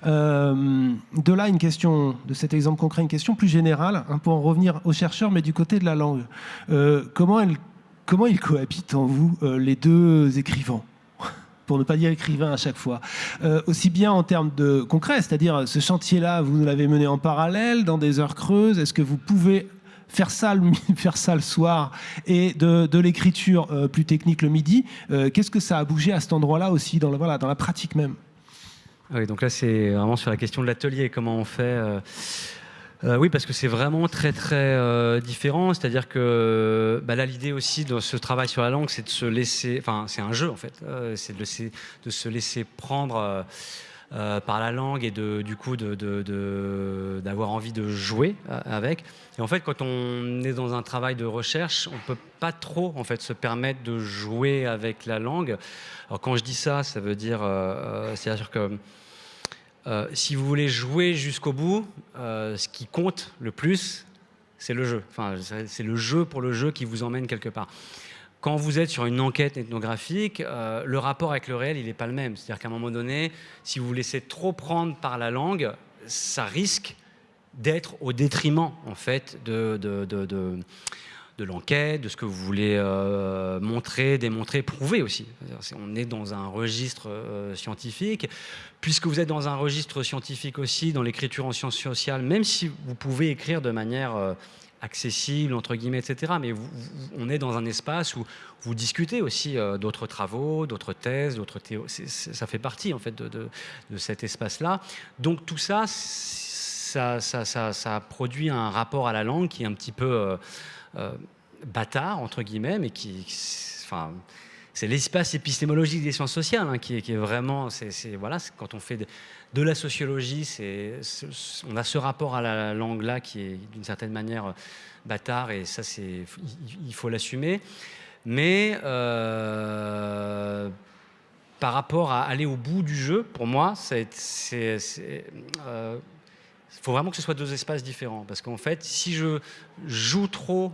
Euh, de là, une question, de cet exemple concret, une question plus générale, hein, pour en revenir aux chercheurs, mais du côté de la langue. comment, elle, comment ils cohabitent en vous, les deux écrivains pour ne pas dire écrivain à chaque fois. Euh, aussi bien en termes de concret, c'est-à-dire ce chantier-là, vous l'avez mené en parallèle, dans des heures creuses, est-ce que vous pouvez faire ça le, faire ça le soir et de, l'écriture euh, plus technique le midi, euh, qu'est-ce que ça a bougé à cet endroit-là aussi, dans, voilà, dans la pratique même? Oui, donc là, c'est vraiment sur la question de l'atelier, comment on fait. Euh, oui, parce que c'est vraiment très très différent. C'est-à-dire que bah là, l'idée aussi de ce travail sur la langue, c'est de se laisser. Enfin, c'est un jeu en fait. C'est de, de, se laisser prendre par la langue et de, du coup d'avoir de, envie de jouer avec. Et en fait, quand on est dans un travail de recherche, on peut pas trop en fait se permettre de jouer avec la langue. Alors quand je dis ça, ça veut dire, c'est-à-dire que euh, si vous voulez jouer jusqu'au bout, euh, ce qui compte le plus, c'est le jeu. Enfin, c'est le jeu pour le jeu qui vous emmène quelque part. Quand vous êtes sur une enquête ethnographique, euh, le rapport avec le réel, il n'est pas le même. C'est-à-dire qu'à un moment donné, si vous vous laissez trop prendre par la langue, ça risque d'être au détriment, en fait, de, de, de l'enquête, de ce que vous voulez euh, montrer, démontrer, prouver aussi. On est dans un registre euh, scientifique. Puisque vous êtes dans un registre scientifique aussi, dans l'écriture en sciences sociales, même si vous pouvez écrire de manière accessible, entre guillemets, etc., mais on est dans un espace où vous discutez aussi d'autres travaux, d'autres thèses, d'autres théories. Ça fait partie, en fait, de, cet espace-là. Donc tout ça ça, ça, ça, produit un rapport à la langue qui est un petit peu... Euh, bâtard, entre guillemets, mais qui, enfin, c'est l'espace épistémologique des sciences sociales hein, qui, est, vraiment, voilà, quand on fait de, la sociologie, on a ce rapport à la langue là qui est d'une certaine manière euh, bâtard et ça, il, faut l'assumer. Mais euh, par rapport à aller au bout du jeu, pour moi, il faut vraiment que ce soit deux espaces différents. Parce qu'en fait, si je joue trop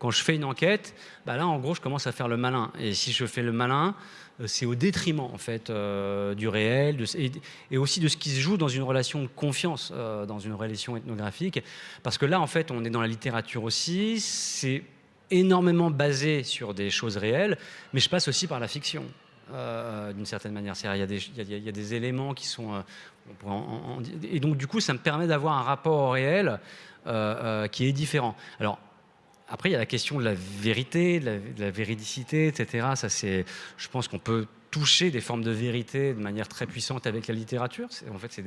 quand je fais une enquête, bah là, en gros, je commence à faire le malin. Et si je fais le malin, euh, c'est au détriment en fait euh, du réel et, aussi de ce qui se joue dans une relation de confiance, euh, dans une relation ethnographique. Parce que là, en fait, on est dans la littérature aussi. C'est énormément basé sur des choses réelles, mais je passe aussi par la fiction. d'une certaine manière. Il y, a des, y a, des éléments qui sont... et donc, du coup, ça me permet d'avoir un rapport au réel qui est différent. Alors, après, il y a la question de la vérité, de la, véridicité, etc. Ça, c'est, je pense qu'on peut toucher des formes de vérité de manière très puissante avec la littérature. En fait, c'est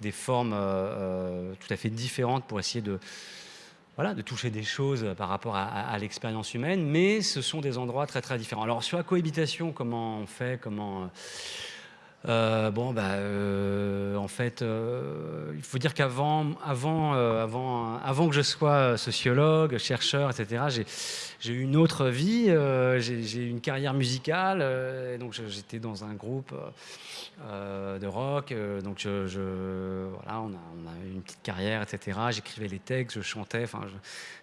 des, formes euh, euh, tout à fait différentes pour essayer de, voilà, de toucher des choses par rapport à, l'expérience humaine, mais ce sont des endroits très très différents. Alors sur la cohabitation, comment on fait, comment euh, bon, bah, euh, en fait, euh, il faut dire qu'avant, avant, avant, avant que je sois sociologue, chercheur, etc., j'ai eu une autre vie. j'ai eu une carrière musicale. Donc, j'étais dans un groupe de rock. donc, voilà, on a, eu une petite carrière, etc. J'écrivais les textes, je chantais.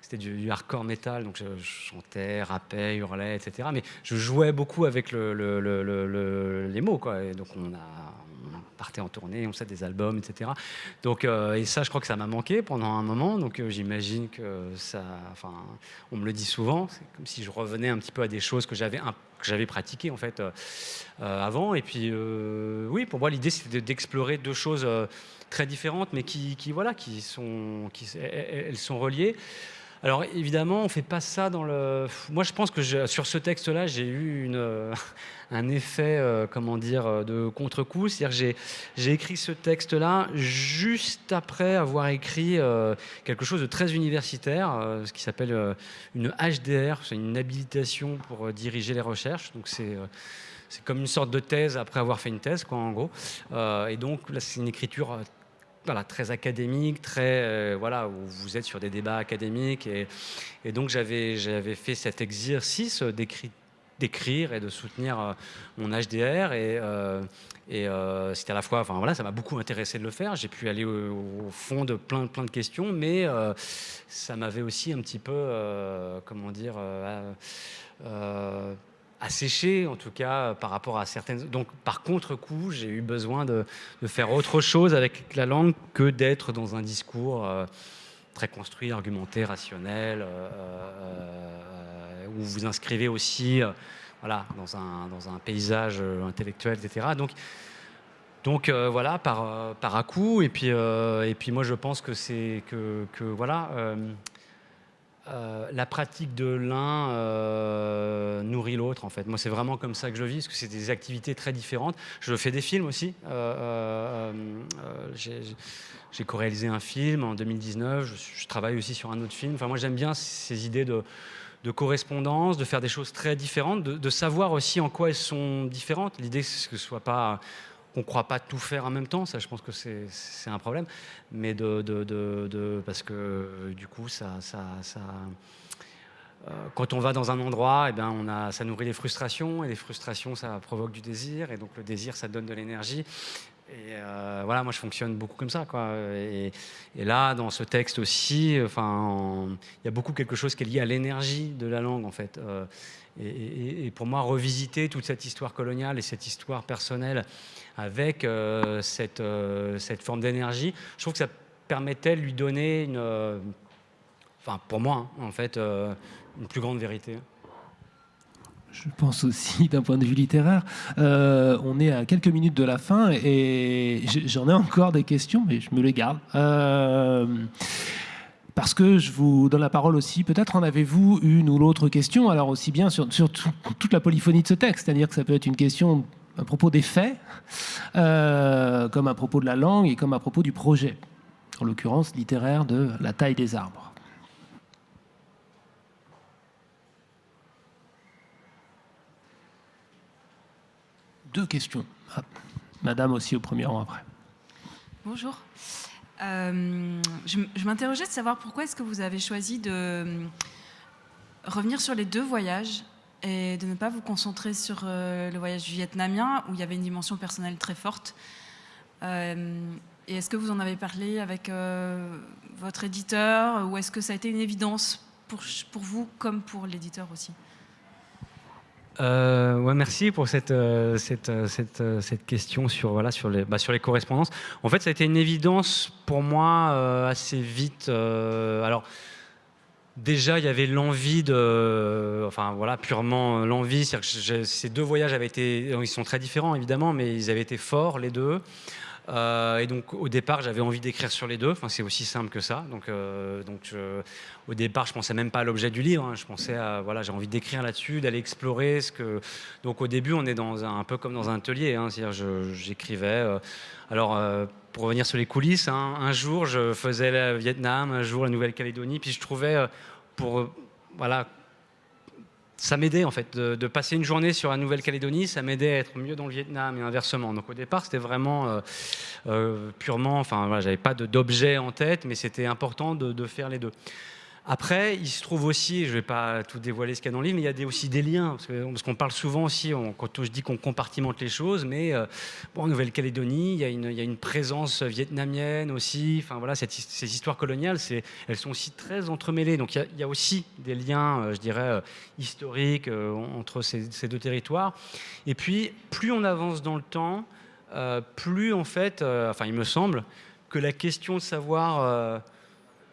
C'était du, hardcore metal, donc je, chantais, rappais, hurlais, etc. Mais je jouais beaucoup avec le, les mots, quoi. Et donc, on on, partait en tournée, on faisait des albums, etc. Donc, euh, et ça, je crois que ça m'a manqué pendant un moment. Donc, euh, j'imagine que ça. Enfin, on me le dit souvent. C'est comme si je revenais un petit peu à des choses que j'avais que j'avais pratiquées en fait euh, avant. Et puis, oui, pour moi, l'idée c'était d'explorer deux choses très différentes, mais qui, qui, voilà, qui sont, qui, elles sont reliées. Alors évidemment, on ne fait pas ça dans le. Moi, je pense que sur ce texte-là, j'ai eu euh, un effet, euh, comment dire, euh, de contre-coup. C'est-à-dire j'ai écrit ce texte-là juste après avoir écrit quelque chose de très universitaire, ce qui s'appelle une HDR, c'est une habilitation pour diriger les recherches. Donc c'est c'est comme une sorte de thèse après avoir fait une thèse, quoi, en gros. et donc là, c'est une écriture très académique, très voilà, où vous êtes sur des débats académiques. Et, donc j'avais fait cet exercice d'écrire et de soutenir mon HDR. Et, euh, c'était à la fois, voilà, ça m'a beaucoup intéressé de le faire. J'ai pu aller au, fond de plein, plein de questions, mais euh, ça m'avait aussi un petit peu, euh, comment dire, asséché en tout cas par rapport à certaines. Donc par contre-coup, j'ai eu besoin de, faire autre chose avec la langue que d'être dans un discours très construit, argumenté, rationnel, où vous inscrivez aussi voilà, dans, un, paysage euh, intellectuel, etc. Donc, euh, voilà, par, euh, par à coup. Et puis, moi, je pense que c'est que, voilà, la pratique de l'un nourrit l'autre, en fait. Moi, c'est vraiment comme ça que je vis, parce que c'est des activités très différentes. Je fais des films aussi. J'ai co-réalisé un film en 2019. Je, travaille aussi sur un autre film. Enfin, moi, j'aime bien ces idées de de correspondance, de faire des choses très différentes, de, savoir aussi en quoi elles sont différentes. L'idée, c'est que ce soit pas qu'on ne croit pas tout faire en même temps, ça je pense que c'est un problème, mais parce que du coup euh, quand on va dans un endroit, eh ben ça nourrit les frustrations, et les frustrations, ça provoque du désir, et donc le désir, ça donne de l'énergie. Et euh, voilà, moi je fonctionne beaucoup comme ça. Quoi. Et, là, dans ce texte aussi, enfin, il y a beaucoup quelque chose qui est lié à l'énergie de la langue, en fait. Euh, et, pour moi, revisiter toute cette histoire coloniale et cette histoire personnelle avec euh, cette, cette forme d'énergie, je trouve que ça permettait de lui donner une, enfin, pour moi, hein, en fait, une plus grande vérité je pense aussi d'un point de vue littéraire. Euh, on est à quelques minutes de la fin et j'en ai encore des questions, mais je me les garde. Euh, parce que je vous donne la parole aussi. Peut-être en avez-vous une ou l'autre question, alors aussi bien sur, toute la polyphonie de ce texte, c'est-à-dire que ça peut être une question à propos des faits, euh, comme à propos de la langue et comme à propos du projet, en l'occurrence littéraire de la taille des arbres. Deux questions. Ah, madame aussi au premier rang après. Bonjour. Euh, je, m'interrogeais de savoir pourquoi est-ce que vous avez choisi de euh, revenir sur les deux voyages et de ne pas vous concentrer sur euh, le voyage vietnamien où il y avait une dimension personnelle très forte. et est-ce que vous en avez parlé avec votre éditeur ou est-ce que ça a été une évidence pour, pour vous comme pour l'éditeur aussi? Euh, ouais, merci pour cette, euh, cette, euh, cette, cette, question sur, voilà, sur, les, bah, sur les correspondances. En fait, ça a été une évidence pour moi assez vite. alors, déjà, il y avait l'envie de. Enfin, voilà, purement l'envie. Ces deux voyages avaient été. Ils sont très différents, évidemment, mais ils avaient été forts, les deux. Euh, et donc au départ, j'avais envie d'écrire sur les deux. Enfin, c'est aussi simple que ça. Donc, euh, donc au départ, je pensais même pas à l'objet du livre. Hein. Je pensais à voilà, j'ai envie d'écrire là-dessus, d'aller explorer ce que. Donc au début, on est dans un, peu comme dans un atelier. Hein. C'est-à-dire, j'écrivais. Euh, alors pour revenir sur les coulisses, hein, un jour, je faisais le Vietnam, un jour la Nouvelle-Calédonie, puis je trouvais pour voilà ça m'aidait en fait de, passer une journée sur la Nouvelle-Calédonie, ça m'aidait à être mieux dans le Vietnam et inversement. Donc au départ, c'était vraiment euh, euh, purement, enfin voilà, j'avais pas d'objet en tête, mais c'était important de, faire les deux. Après, il se trouve aussi, je ne vais pas tout dévoiler ce qu'il y a dans le livre, mais il y a aussi des liens, parce qu'on parle souvent aussi, quand je dis qu'on compartimente les choses, mais euh, bon, en Nouvelle-Calédonie, il, y a une présence vietnamienne aussi, enfin voilà, ces histoires coloniales, elles sont aussi très entremêlées, donc il y a, aussi des liens, euh, je dirais, euh, historiques entre ces, ces, deux territoires. Et puis, plus on avance dans le temps, plus en fait, enfin il me semble, que la question de savoir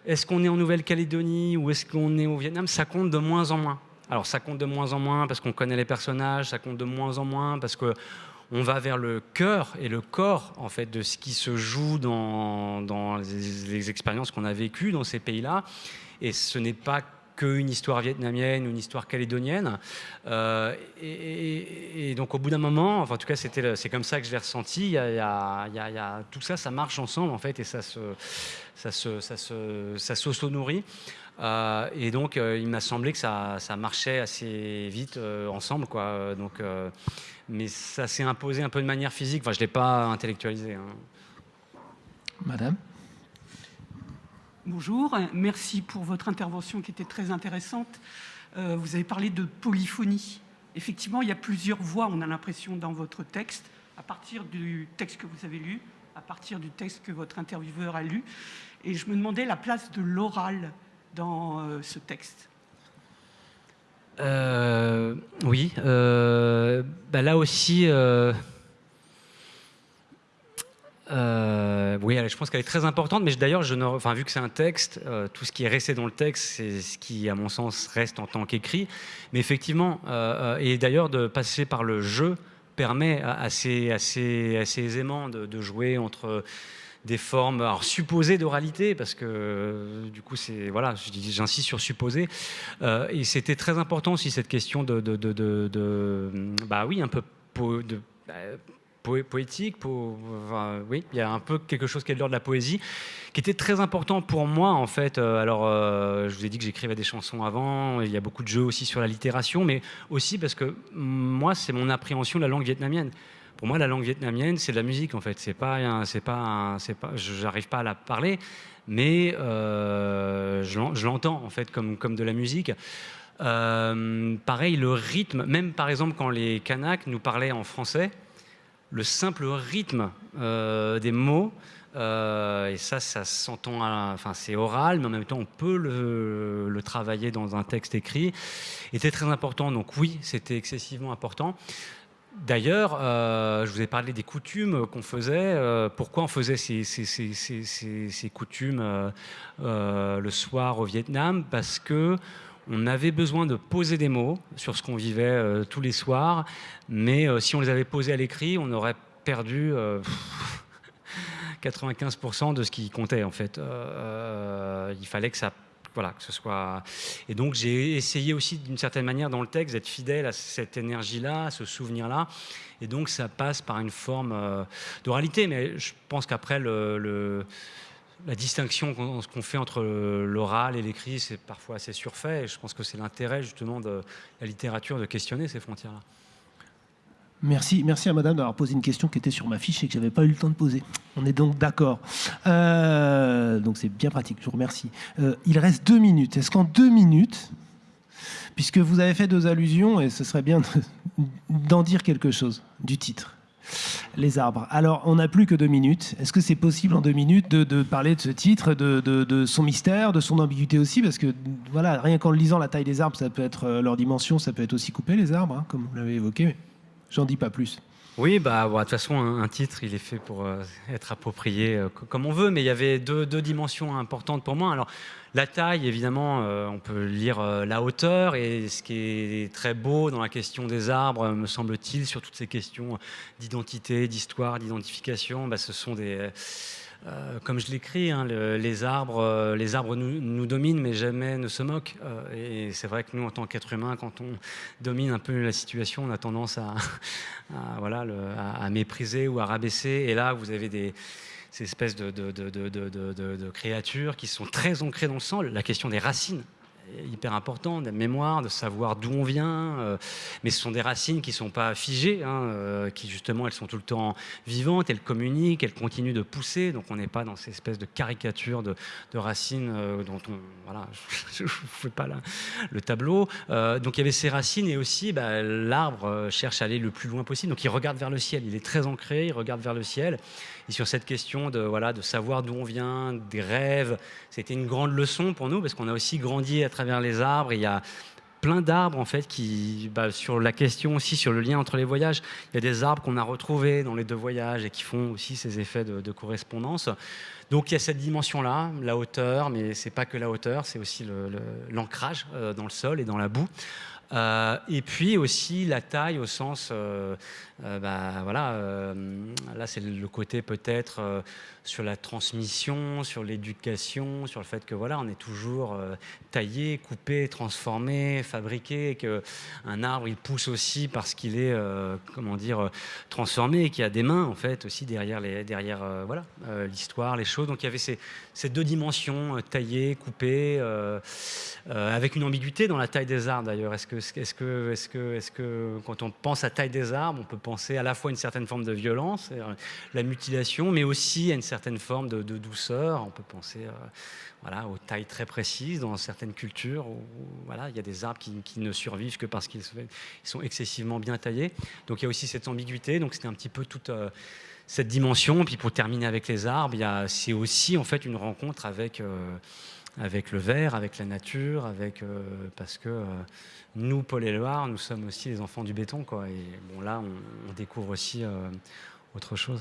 est-ce qu'on est en Nouvelle-Calédonie ou est-ce qu'on est au Vietnam? Ça compte de moins en moins. Alors ça compte de moins en moins parce qu'on connaît les personnages, ça compte de moins en moins parce que on va vers le cœur et le corps en fait de ce qui se joue dans, les, expériences qu'on a vécues dans ces pays-là. Et ce n'est pas qu'une histoire vietnamienne ou une histoire calédonienne. Euh, et, donc au bout d'un moment, enfin, en tout cas c'est comme ça que je l'ai ressenti, il y, a, tout ça, ça marche ensemble en fait et ça se, ça se, ça se, ça s'auto-nourrit. et donc, il m'a semblé que ça, ça, marchait assez vite ensemble. Quoi. Donc, mais ça s'est imposé un peu de manière physique. Enfin, je ne l'ai pas intellectualisé. Hein. Madame? Bonjour, merci pour votre intervention qui était très intéressante. Euh, vous avez parlé de polyphonie. Effectivement, il y a plusieurs voix, on a l'impression, dans votre texte, à partir du texte que vous avez lu, à partir du texte que votre intervieweur a lu. Et je me demandais la place de l'oral dans euh, ce texte. Euh, oui, bah là aussi, euh, oui, je pense qu'elle est très importante, mais d'ailleurs, vu que c'est un texte, euh, tout ce qui est resté dans le texte, c'est ce qui, à mon sens, reste en tant qu'écrit. Mais effectivement, euh, et d'ailleurs, de passer par le jeu permet assez, assez, assez aisément de, jouer entre des formes alors supposées d'oralité parce que du coup voilà j'insiste sur supposé et c'était très important aussi cette question de, bah oui un peu de poétique, oui, il y a un peu quelque chose qui est de l'ordre de la poésie, qui était très important pour moi en fait. Euh, alors, euh, je vous ai dit que j'écrivais des chansons avant, il y a beaucoup de jeux aussi sur la littération, mais aussi parce que moi, c'est mon appréhension de la langue vietnamienne. Pour moi, la langue vietnamienne, c'est de la musique en fait. C'est pas, c'est pas, c'est pas, j'arrive pas à la parler, mais euh, je l'entends en fait comme comme de la musique. pareil, le rythme, même par exemple quand les Kanaks nous parlaient en français, le simple rythme euh, des mots, euh, et ça, ça s'entend, enfin c'est oral, mais en même temps on peut le, travailler dans un texte écrit, était très important. Donc oui, c'était excessivement important. D'ailleurs, euh, je vous ai parlé des coutumes qu'on faisait. pourquoi on faisait ces, ces coutumes le soir au Vietnam? Parce que on avait besoin de poser des mots sur ce qu'on vivait euh, tous les soirs, mais euh, si on les avait posés à l'écrit, on aurait perdu 95% euh, de ce qui comptait en fait. il fallait que ça voilà, que ce soit. Et donc j'ai essayé aussi d'une certaine manière dans le texte d'être fidèle à cette énergie-là, à ce souvenir-là. Et donc ça passe par une forme d'oralité. Mais je pense qu'après le la distinction qu'on fait entre l'oral et l'écrit, c'est parfois assez surfait. Et je pense que c'est l'intérêt justement de la littérature de questionner ces frontières-là. Merci, merci à madame d'avoir posé une question qui était sur ma fiche et que je n'avais pas eu le temps de poser. On est donc d'accord. Euh, donc c'est bien pratique, je vous remercie. Euh, il reste deux minutes. Est-ce qu'en deux minutes, puisque vous avez fait deux allusions, et ce serait bien d'en dire quelque chose du titre? Les arbres. Alors, on n'a plus que deux minutes. Est-ce que c'est possible en deux minutes de, parler de ce titre, de, son mystère, de son ambiguïté aussi Parce que, voilà, rien qu'en lisant la taille des arbres, ça peut être euh, leur dimension, ça peut être aussi coupé, les arbres, hein, comme vous l'avez évoqué. J'en dis pas plus. Oui, bah, de toute façon, un, titre, il est fait pour euh, être approprié euh, comme on veut, mais il y avait deux, dimensions importantes pour moi. Alors, la taille, évidemment, euh, on peut lire la hauteur, et ce qui est très beau dans la question des arbres, me semble-t-il, sur toutes ces questions d'identité, d'histoire, d'identification, bah, ce sont des euh, comme je l'écris, hein, les arbres, euh, les arbres nous, dominent, mais jamais ne se moquent. Euh, et c'est vrai que nous, en tant qu'êtres humains, quand on domine un peu la situation, on a tendance à, voilà, à, mépriser ou à rabaisser. Et là, vous avez des, ces espèces de, de, créatures qui sont très ancrées dans le sang. La question des racines hyper important, de mémoire, de savoir d'où on vient. Euh, mais ce sont des racines qui ne sont pas figées, hein, euh, qui justement, elles sont tout le temps vivantes, elles communiquent, elles continuent de pousser. Donc on n'est pas dans ces espèces de caricatures de, racines euh, dont on... Voilà, je ne fais pas le tableau. donc il y avait ces racines et aussi bah, l'arbre cherche à aller le plus loin possible. Donc il regarde vers le ciel, il est très ancré, il regarde vers le ciel. Et sur cette question de, voilà, de savoir d'où on vient, des rêves, c'était une grande leçon pour nous parce qu'on a aussi grandi à travers les arbres. il y a plein d'arbres en fait qui, bah, sur la question aussi, sur le lien entre les voyages, il y a des arbres qu'on a retrouvés dans les deux voyages et qui font aussi ces effets de, correspondance. Donc il y a cette dimension-là, la hauteur, mais c'est pas que la hauteur, c'est aussi l'ancrage euh, dans le sol et dans la boue. Euh, et puis aussi la taille au sens, euh, bah, voilà, là, c'est le côté peut-être euh, sur la transmission, sur l'éducation, sur le fait que voilà, on est toujours euh, taillé, coupé, transformé, fabriqué, que un arbre il pousse aussi parce qu'il est euh, comment dire transformé, et qu'il y a des mains en fait aussi derrière les derrière voilà l'histoire, les choses. Donc il y avait ces, ces deux dimensions taillées, coupées, avec une ambiguïté dans la taille des arbres d'ailleurs. Est-ce que est-ce que est-ce que est-ce que quand on pense à taille des arbres, on peut penser à la fois une certaine forme de violence, la mutilation, mais aussi à une certaine forme de, douceur. On peut penser euh, voilà, aux tailles très précises dans certaines cultures où, voilà, il y a des arbres qui, ne survivent que parce qu'ils sont excessivement bien taillés. Donc il y a aussi cette ambiguïté. Donc c'était un petit peu toute euh, cette dimension. Puis pour terminer avec les arbres, c'est aussi en fait une rencontre avec euh, avec le verre, avec la nature, avec parce que nous, Paul et Loire, nous sommes aussi les enfants du béton, quoi. Et bon, là, on, découvre aussi autre chose.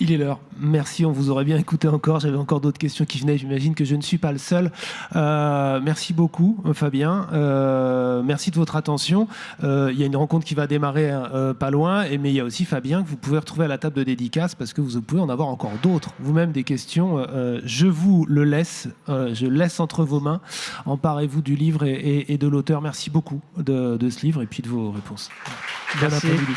Il est l'heure. Merci, on vous aurait bien écouté encore. J'avais encore d'autres questions qui venaient. J'imagine que je ne suis pas le seul. Euh, merci beaucoup, Fabien. Euh, merci de votre attention. Euh, il y a une rencontre qui va démarrer pas loin, et, mais il y a aussi Fabien que vous pouvez retrouver à la table de dédicace parce que vous pouvez en avoir encore d'autres. Vous-même des questions. je vous le laisse. je laisse entre vos mains. Emparez-vous du livre et, de l'auteur. Merci beaucoup de, ce livre et puis de vos réponses. Bon après-midi.